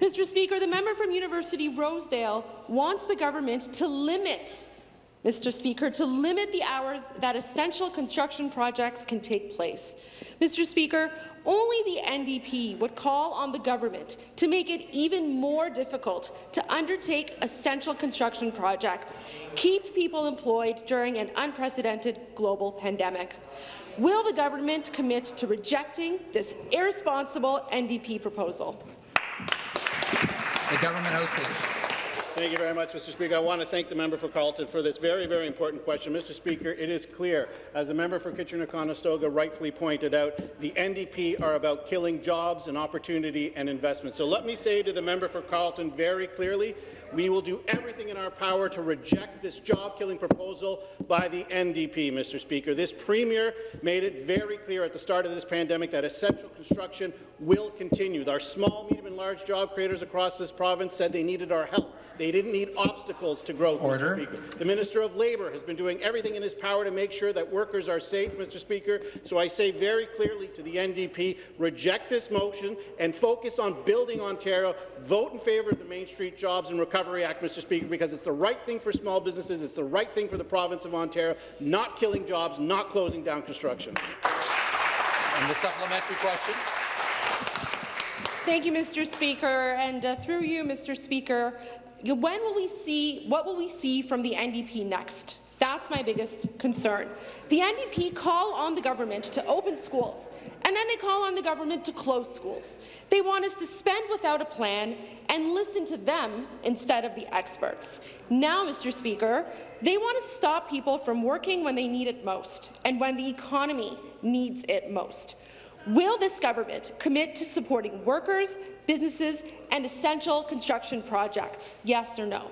Mr. Speaker, the member from University Rosedale wants the government to limit Mr. Speaker, to limit the hours that essential construction projects can take place. Mr. Speaker, only the NDP would call on the government to make it even more difficult to undertake essential construction projects, keep people employed during an unprecedented global pandemic. Will the government commit to rejecting this irresponsible NDP proposal? The Government House. Thank you very much, Mr. Speaker. I want to thank the member for Carleton for this very, very important question. Mr. Speaker, it is clear, as the member for Kitchener-Conestoga rightfully pointed out, the NDP are about killing jobs and opportunity and investment. So let me say to the member for Carleton very clearly, we will do everything in our power to reject this job-killing proposal by the NDP, Mr. Speaker. This Premier made it very clear at the start of this pandemic that essential construction will continue. Our small, medium and large job creators across this province said they needed our help. They didn't need obstacles to growth, Order. Mr. Speaker. The Minister of Labour has been doing everything in his power to make sure that workers are safe, Mr. Speaker. So I say very clearly to the NDP, reject this motion and focus on building Ontario. Vote in favour of the Main Street Jobs and Recovery Act, Mr. Speaker, because it's the right thing for small businesses, it's the right thing for the province of Ontario, not killing jobs, not closing down construction. And the supplementary question. Thank you, Mr. Speaker. And uh, through you, Mr. Speaker, when will we see, what will we see from the NDP next? That's my biggest concern. The NDP call on the government to open schools, and then they call on the government to close schools. They want us to spend without a plan and listen to them instead of the experts. Now, Mr. Speaker, they want to stop people from working when they need it most and when the economy needs it most. Will this government commit to supporting workers, businesses, and essential construction projects? Yes or no?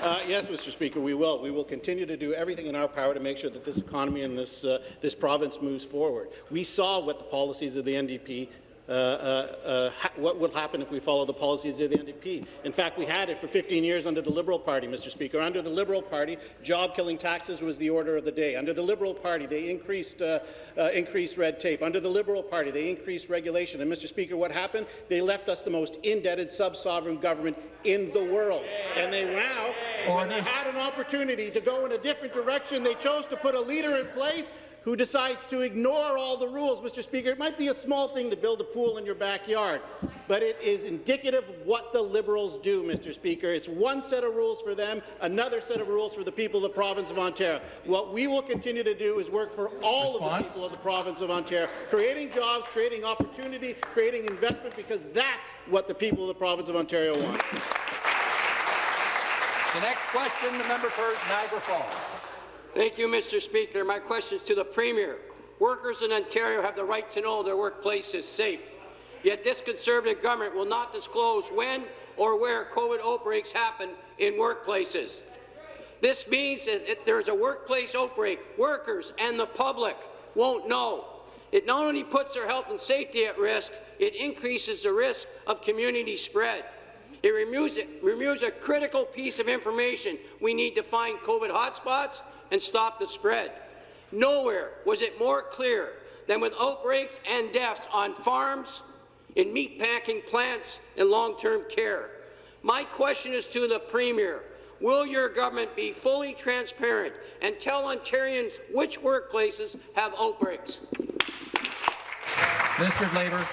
Uh, yes, Mr. Speaker, we will. We will continue to do everything in our power to make sure that this economy and this, uh, this province moves forward. We saw what the policies of the NDP what will happen if we follow the policies of the NDP. In fact, we had it for 15 years under the Liberal Party, Mr. Speaker. Under the Liberal Party, job-killing taxes was the order of the day. Under the Liberal Party, they increased, uh, uh, increased red tape. Under the Liberal Party, they increased regulation. And, Mr. Speaker, what happened? They left us the most indebted sub-sovereign government in the world. And they now, when they had an opportunity to go in a different direction, they chose to put a leader in place who decides to ignore all the rules, Mr. Speaker. It might be a small thing to build a pool in your backyard, but it is indicative of what the Liberals do, Mr. Speaker. It's one set of rules for them, another set of rules for the people of the province of Ontario. What we will continue to do is work for all of the people of the province of Ontario, creating jobs, creating opportunity, creating investment, because that's what the people of the province of Ontario want. The next question, the member for Niagara Falls. Thank you, Mr. Speaker. My question is to the Premier. Workers in Ontario have the right to know their workplace is safe. Yet this Conservative government will not disclose when or where COVID outbreaks happen in workplaces. This means that if there's a workplace outbreak, workers and the public won't know. It not only puts their health and safety at risk, it increases the risk of community spread. It removes, it removes a critical piece of information we need to find COVID hotspots and stop the spread. Nowhere was it more clear than with outbreaks and deaths on farms, in meatpacking plants, and long-term care. My question is to the Premier. Will your government be fully transparent and tell Ontarians which workplaces have outbreaks? Minister of Labour.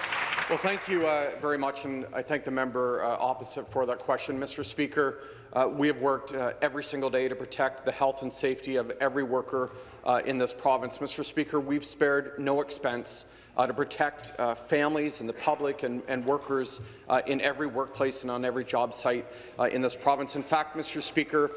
Well, thank you uh, very much, and I thank the member uh, opposite for that question. Mr. Speaker, uh, we have worked uh, every single day to protect the health and safety of every worker uh, in this province. Mr. Speaker, we've spared no expense uh, to protect uh, families and the public and, and workers uh, in every workplace and on every job site in this province. In fact, Mr. Speaker,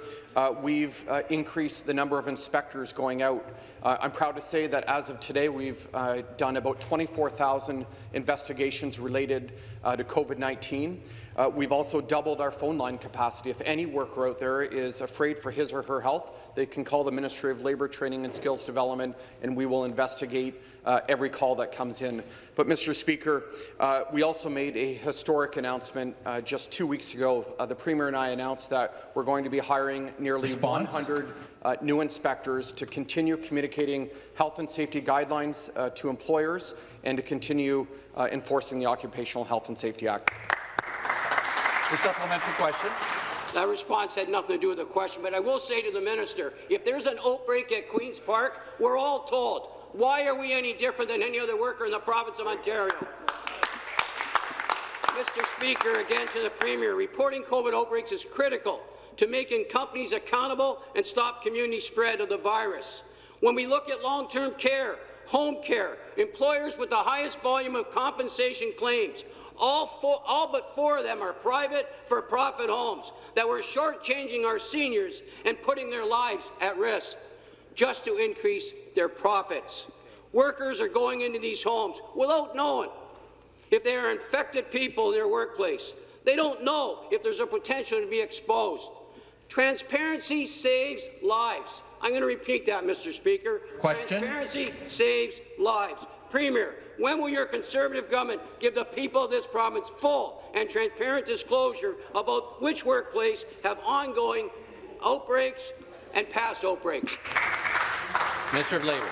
we've increased the number of inspectors going out. I'm proud to say that as of today, we've done about 24,000 investigations related to COVID-19. Uh, we've also doubled our phone line capacity. If any worker out there is afraid for his or her health, they can call the Ministry of Labour Training and Skills Development, and we will investigate uh, every call that comes in. But, Mr. Speaker, uh, we also made a historic announcement uh, just two weeks ago. Uh, the Premier and I announced that we're going to be hiring nearly Response? 100 uh, new inspectors to continue communicating health and safety guidelines uh, to employers and to continue enforcing the Occupational Health and Safety Act. The supplementary question. That response had nothing to do with the question, but I will say to the minister, if there's an outbreak at Queen's Park, we're all told. Why are we any different than any other worker in the province of Ontario? Mr. Speaker, again to the Premier, reporting COVID outbreaks is critical to making companies accountable and stop community spread of the virus. When we look at long-term care, home care, employers with the highest volume of compensation claims, all, four, all but four of them are private for-profit homes that were shortchanging our seniors and putting their lives at risk just to increase their profits. Workers are going into these homes without knowing if they are infected people in their workplace. They don't know if there's a potential to be exposed. Transparency saves lives. I'm going to repeat that, Mr. Speaker. Question. Transparency saves lives. Premier, when will your Conservative government give the people of this province full and transparent disclosure about which workplace have ongoing outbreaks and past outbreaks? Minister of Labour.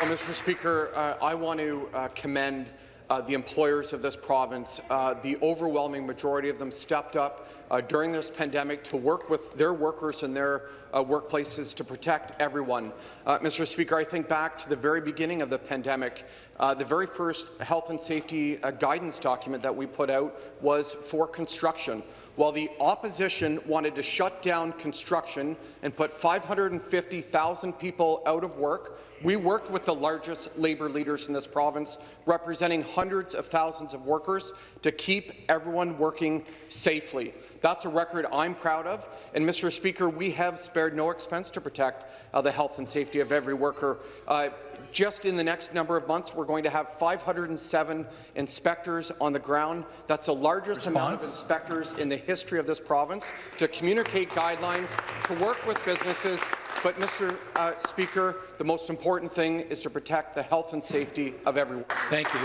Well, Mr. Speaker, uh, I want to uh, commend uh, the employers of this province. Uh, the overwhelming majority of them stepped up uh, during this pandemic to work with their workers and their uh, workplaces to protect everyone. Uh, Mr. Speaker, I think back to the very beginning of the pandemic. Uh, the very first health and safety guidance document that we put out was for construction. While the opposition wanted to shut down construction and put 550,000 people out of work, we worked with the largest labour leaders in this province, representing hundreds of thousands of workers, to keep everyone working safely. That's a record I'm proud of. And, Mr. Speaker, we have spared no expense to protect uh, the health and safety of every worker. Uh, just in the next number of months, we're going to have 507 inspectors on the ground. That's the largest Response? amount of inspectors in the history of this province to communicate guidelines, to work with businesses, but, Mr. Uh, Speaker, the most important thing is to protect the health and safety of everyone. Thank you.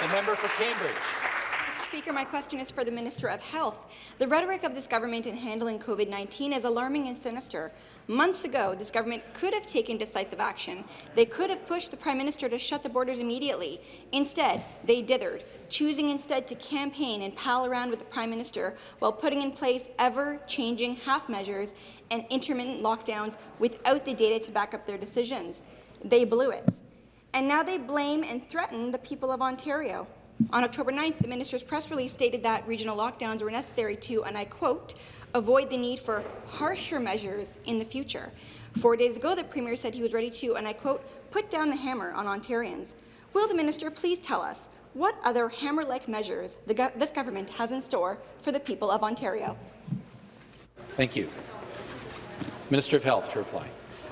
The member for Cambridge. Speaker, my question is for the Minister of Health. The rhetoric of this government in handling COVID-19 is alarming and sinister. Months ago, this government could have taken decisive action. They could have pushed the Prime Minister to shut the borders immediately. Instead, they dithered, choosing instead to campaign and pal around with the Prime Minister while putting in place ever-changing half measures and intermittent lockdowns without the data to back up their decisions. They blew it. And now they blame and threaten the people of Ontario. On October 9th, the minister's press release stated that regional lockdowns were necessary to, and I quote, avoid the need for harsher measures in the future. Four days ago, the Premier said he was ready to, and I quote, put down the hammer on Ontarians. Will the minister please tell us what other hammer-like measures go this government has in store for the people of Ontario? Thank you. Minister of Health to reply.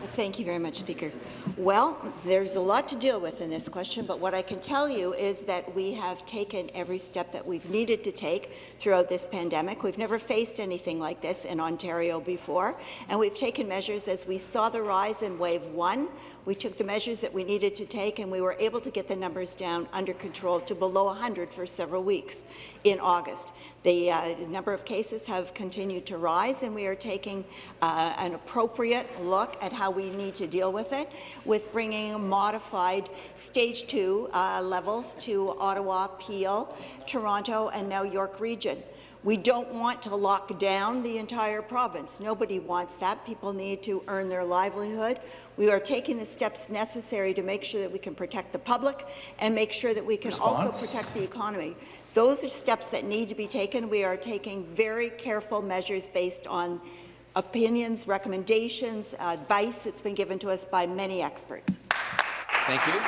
Thank you very much, Speaker. Well, there's a lot to deal with in this question, but what I can tell you is that we have taken every step that we've needed to take throughout this pandemic. We've never faced anything like this in Ontario before, and we've taken measures as we saw the rise in wave one. We took the measures that we needed to take, and we were able to get the numbers down under control to below 100 for several weeks in August. The uh, number of cases have continued to rise, and we are taking uh, an appropriate look at how we need to deal with it, with bringing modified stage two uh, levels to Ottawa, Peel, Toronto, and now York Region. We don't want to lock down the entire province. Nobody wants that. People need to earn their livelihood. We are taking the steps necessary to make sure that we can protect the public and make sure that we can Response? also protect the economy. Those are steps that need to be taken. We are taking very careful measures based on opinions, recommendations, advice that's been given to us by many experts. Thank you.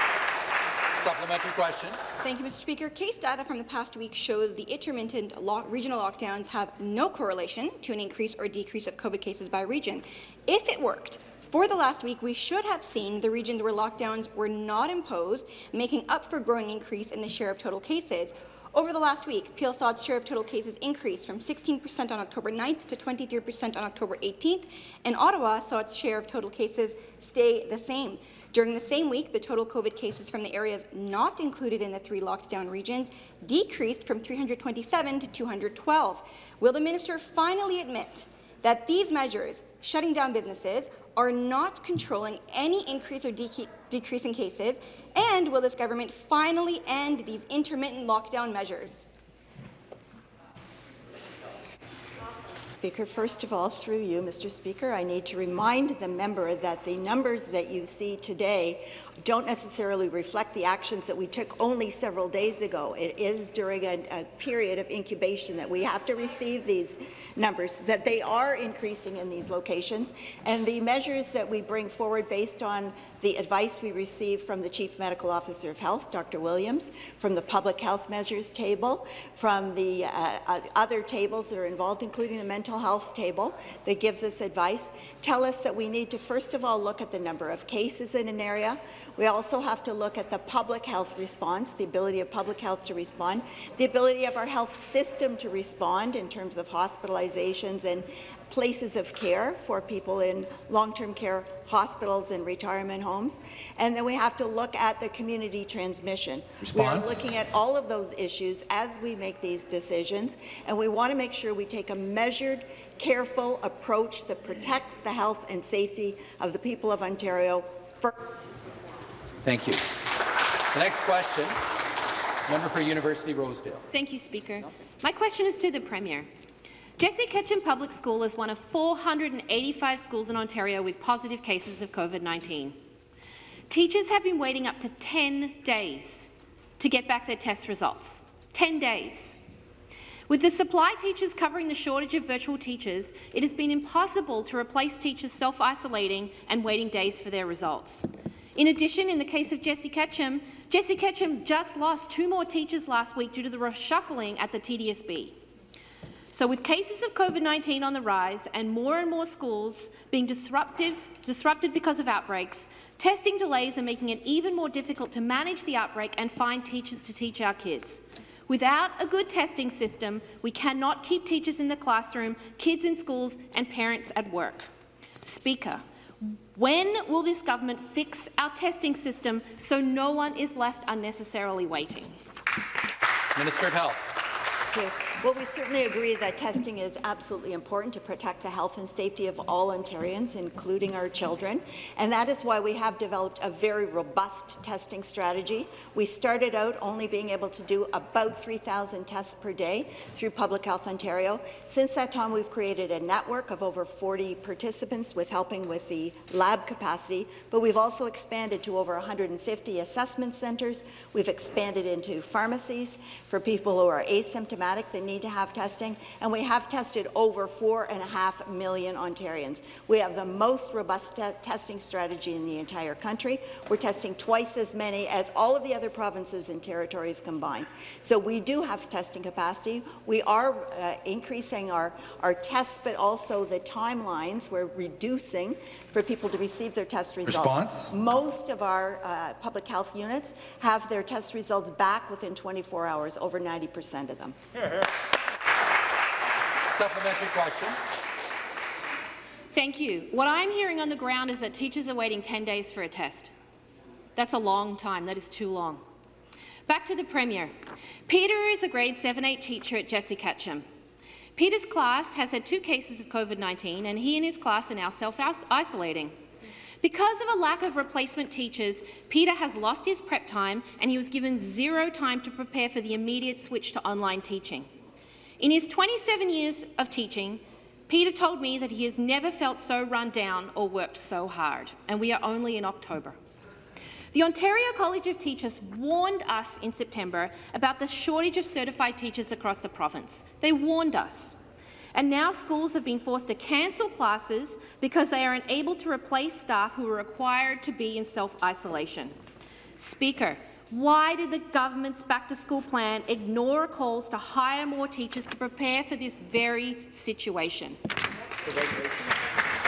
Supplementary question. Thank you, Mr. Speaker. Case data from the past week shows the intermittent lo regional lockdowns have no correlation to an increase or decrease of COVID cases by region. If it worked, for the last week, we should have seen the regions where lockdowns were not imposed, making up for growing increase in the share of total cases. Over the last week, Peel Sod's share of total cases increased from 16% on October 9th to 23% on October 18th, and Ottawa saw its share of total cases stay the same. During the same week, the total COVID cases from the areas not included in the three lockdown regions decreased from 327 to 212. Will the minister finally admit that these measures, shutting down businesses, are not controlling any increase or decrease in cases? And will this government finally end these intermittent lockdown measures? Speaker, first of all, through you, Mr. Speaker, I need to remind the member that the numbers that you see today don't necessarily reflect the actions that we took only several days ago. It is during a, a, period of incubation that we have to receive these numbers, that they are increasing in these locations, and the measures that we bring forward based on the advice we receive from the Chief Medical Officer of Health, Dr. Williams, from the Public Health Measures table, from the uh, uh, other tables that are involved, including the mental health table that gives us advice, tell us that we need to first of all look at the number of cases in an area. We also have to look at the public health response, the ability of public health to respond, the ability of our health system to respond in terms of hospitalizations and places of care for people in long-term care hospitals and retirement homes. And then we have to look at the community transmission. Response. We are looking at all of those issues as we make these decisions, and we want to make sure we take a measured, careful approach that protects the health and safety of the people of Ontario first. Thank you. The next question, member for University Rosedale. Thank you, Speaker. My question is to the Premier. Jesse Ketchum Public School is one of 485 schools in Ontario with positive cases of COVID-19. Teachers have been waiting up to 10 days to get back their test results. 10 days. With the supply teachers covering the shortage of virtual teachers, it has been impossible to replace teachers self-isolating and waiting days for their results. In addition, in the case of Jesse Ketchum, Jesse Ketchum just lost two more teachers last week due to the reshuffling at the TDSB. So with cases of COVID-19 on the rise and more and more schools being disruptive, disrupted because of outbreaks, testing delays are making it even more difficult to manage the outbreak and find teachers to teach our kids. Without a good testing system, we cannot keep teachers in the classroom, kids in schools and parents at work. Speaker, when will this government fix our testing system so no one is left unnecessarily waiting? Minister of Health. Well, we certainly agree that testing is absolutely important to protect the health and safety of all Ontarians, including our children, and that is why we have developed a very robust testing strategy. We started out only being able to do about 3,000 tests per day through Public Health Ontario. Since that time, we've created a network of over 40 participants with helping with the lab capacity, but we've also expanded to over 150 assessment centres. We've expanded into pharmacies for people who are asymptomatic. They need to have testing, and we have tested over four and a half million Ontarians. We have the most robust te testing strategy in the entire country. We're testing twice as many as all of the other provinces and territories combined. So we do have testing capacity. We are uh, increasing our, our tests, but also the timelines. We're reducing for people to receive their test results. Response? Most of our uh, public health units have their test results back within 24 hours, over 90 percent of them. Supplementary question. Thank you. What I'm hearing on the ground is that teachers are waiting 10 days for a test. That's a long time. That is too long. Back to the Premier. Peter is a grade 7-8 teacher at Jesse Ketchum. Peter's class has had two cases of COVID-19, and he and his class are now self-isolating. Because of a lack of replacement teachers, Peter has lost his prep time and he was given zero time to prepare for the immediate switch to online teaching. In his 27 years of teaching, Peter told me that he has never felt so run down or worked so hard, and we are only in October. The Ontario College of Teachers warned us in September about the shortage of certified teachers across the province. They warned us. And now schools have been forced to cancel classes because they are unable to replace staff who are required to be in self-isolation. Speaker, Why did the government's back-to-school plan ignore calls to hire more teachers to prepare for this very situation?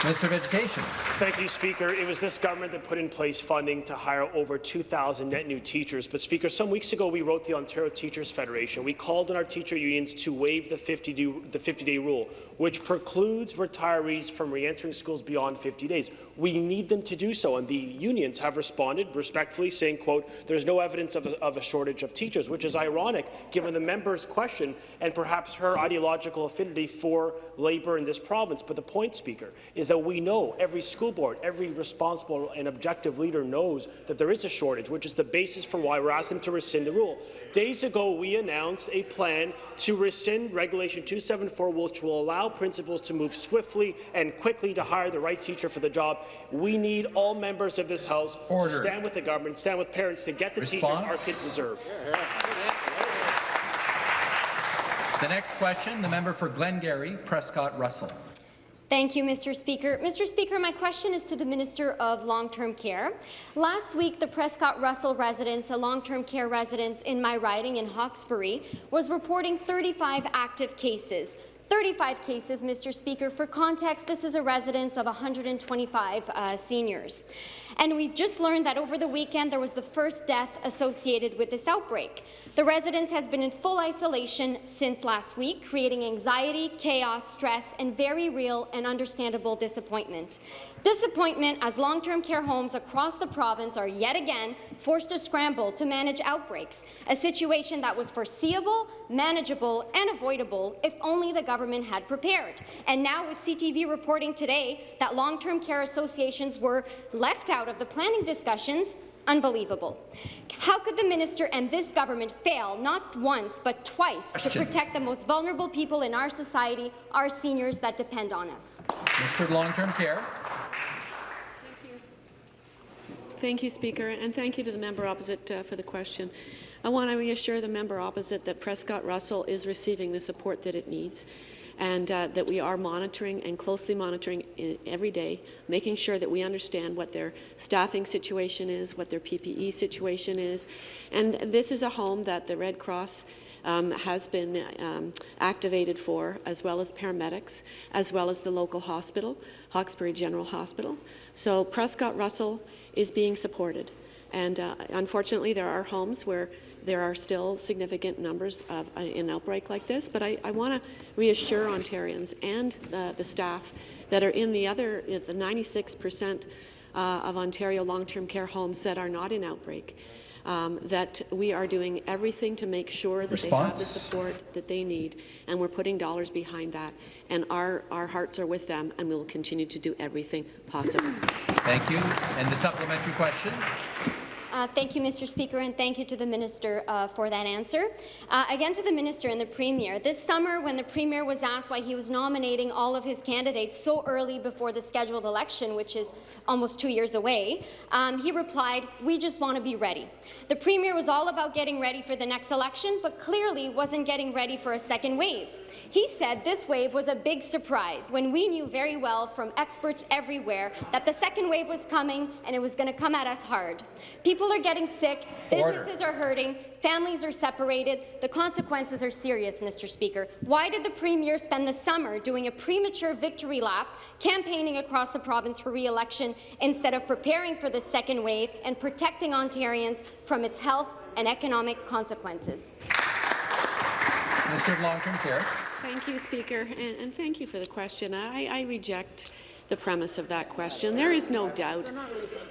Minister of Education. Thank you, Speaker. It was this government that put in place funding to hire over 2,000 net new teachers. But, Speaker, some weeks ago we wrote the Ontario Teachers Federation. We called on our teacher unions to waive the 50-day 50 rule, which precludes retirees from re-entering schools beyond 50 days. We need them to do so, and the unions have responded respectfully, saying, quote, there's no evidence of a, of a shortage of teachers, which is ironic given the member's question and perhaps her ideological affinity for labour in this province. But the point, Speaker, is that we know, every school board, every responsible and objective leader knows that there is a shortage, which is the basis for why we're asking them to rescind the rule. Days ago, we announced a plan to rescind Regulation 274, which will allow principals to move swiftly and quickly to hire the right teacher for the job. We need all members of this House Order. to stand with the government, stand with parents to get the teachers our kids deserve. The next question, the member for Glengarry, Prescott Russell. Thank you, Mr. Speaker. Mr. Speaker, my question is to the Minister of Long-Term Care. Last week, the Prescott Russell residence, a long-term care residence in my riding in Hawkesbury, was reporting 35 active cases. 35 cases, Mr. Speaker. For context, this is a residence of 125 uh, seniors. And we've just learned that over the weekend there was the first death associated with this outbreak. The residence has been in full isolation since last week, creating anxiety, chaos, stress, and very real and understandable disappointment. Disappointment as long-term care homes across the province are yet again forced to scramble to manage outbreaks, a situation that was foreseeable, manageable, and avoidable if only the government had prepared. And now with CTV reporting today that long-term care associations were left out of the planning discussions, unbelievable. How could the minister and this government fail not once but twice to protect the most vulnerable people in our society, our seniors that depend on us? Minister of Long-Term Care. Thank you, Speaker, and thank you to the member opposite uh, for the question. I want to reassure the member opposite that Prescott Russell is receiving the support that it needs and uh, that we are monitoring and closely monitoring every day, making sure that we understand what their staffing situation is, what their PPE situation is. And this is a home that the Red Cross um, has been um, activated for, as well as paramedics, as well as the local hospital, Hawkesbury General Hospital. So Prescott Russell is being supported. And uh, unfortunately, there are homes where there are still significant numbers of uh, an outbreak like this, but I, I want to reassure Ontarians and the, the staff that are in the other, the 96 percent uh, of Ontario long-term care homes that are not in outbreak, um, that we are doing everything to make sure that they have the support that they need, and we're putting dollars behind that. And our, our hearts are with them, and we will continue to do everything possible. Thank you. And the supplementary question. Uh, thank you, Mr. Speaker, and thank you to the Minister uh, for that answer. Uh, again to the Minister and the Premier. This summer, when the Premier was asked why he was nominating all of his candidates so early before the scheduled election, which is almost two years away, um, he replied, we just want to be ready. The Premier was all about getting ready for the next election, but clearly wasn't getting ready for a second wave. He said this wave was a big surprise when we knew very well from experts everywhere that the second wave was coming and it was going to come at us hard. People are getting sick, Order. businesses are hurting, families are separated. The consequences are serious, Mr. Speaker. Why did the Premier spend the summer doing a premature victory lap, campaigning across the province for re-election, instead of preparing for the second wave and protecting Ontarians from its health and economic consequences? Minister of Long-Term Care. Thank you, Speaker, and, and thank you for the question. I, I reject the premise of that question. There is no doubt,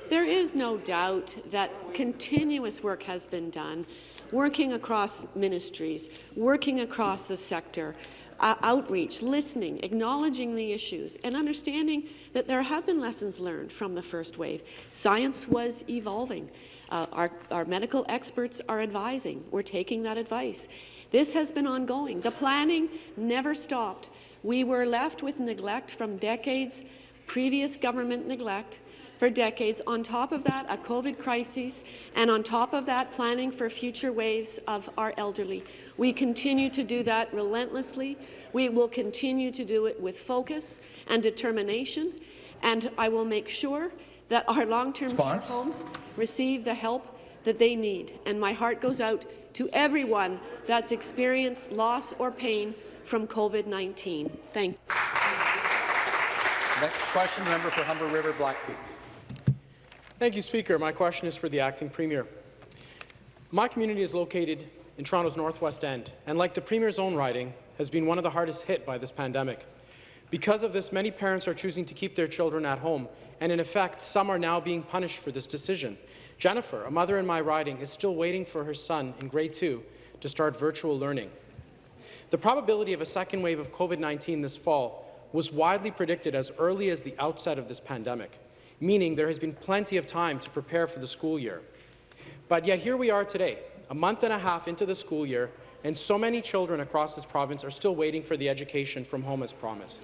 there is no doubt that continuous work has been done, working across ministries, working across the sector, uh, outreach, listening, acknowledging the issues, and understanding that there have been lessons learned from the first wave. Science was evolving. Uh, our, our medical experts are advising. We're taking that advice. This has been ongoing. The planning never stopped. We were left with neglect from decades, previous government neglect for decades. On top of that, a COVID crisis, and on top of that, planning for future waves of our elderly. We continue to do that relentlessly. We will continue to do it with focus and determination, and I will make sure that our long-term care homes receive the help that they need. And my heart goes out to everyone that's experienced loss or pain from COVID-19. Thank you. Next question, member for Humber River Black Creek. Thank you, Speaker. My question is for the acting Premier. My community is located in Toronto's northwest end, and like the Premier's own riding, has been one of the hardest hit by this pandemic. Because of this, many parents are choosing to keep their children at home, and in effect, some are now being punished for this decision. Jennifer, a mother in my riding, is still waiting for her son in grade 2 to start virtual learning. The probability of a second wave of COVID-19 this fall was widely predicted as early as the outset of this pandemic, meaning there has been plenty of time to prepare for the school year. But yet here we are today, a month and a half into the school year, and so many children across this province are still waiting for the education from home as promised.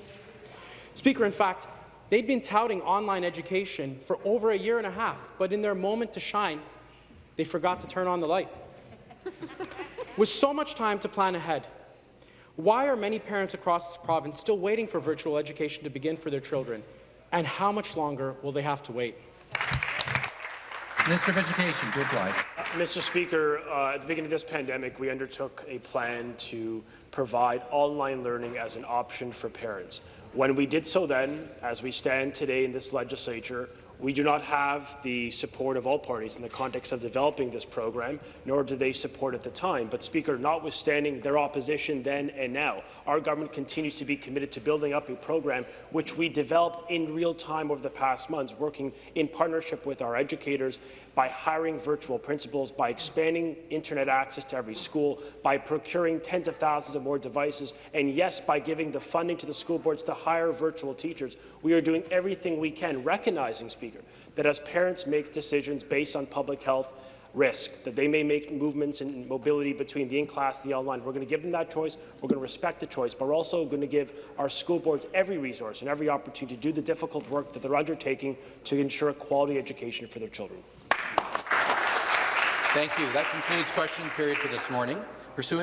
Speaker, in fact, they'd been touting online education for over a year and a half, but in their moment to shine, they forgot to turn on the light. (laughs) With so much time to plan ahead, why are many parents across this province still waiting for virtual education to begin for their children, and how much longer will they have to wait? Minister of Education to reply. Mr. Speaker, uh, at the beginning of this pandemic, we undertook a plan to provide online learning as an option for parents. When we did so then, as we stand today in this legislature, we do not have the support of all parties in the context of developing this program, nor do they support at the time. But, Speaker, notwithstanding their opposition then and now, our government continues to be committed to building up a program which we developed in real time over the past months, working in partnership with our educators by hiring virtual principals, by expanding internet access to every school, by procuring tens of thousands of more devices, and yes, by giving the funding to the school boards to hire virtual teachers. We are doing everything we can, recognizing, Speaker, that as parents make decisions based on public health risk, that they may make movements and mobility between the in-class and the online. We're going to give them that choice. We're going to respect the choice, but we're also going to give our school boards every resource and every opportunity to do the difficult work that they're undertaking to ensure quality education for their children. Thank you. That concludes question period for this morning. Pursuant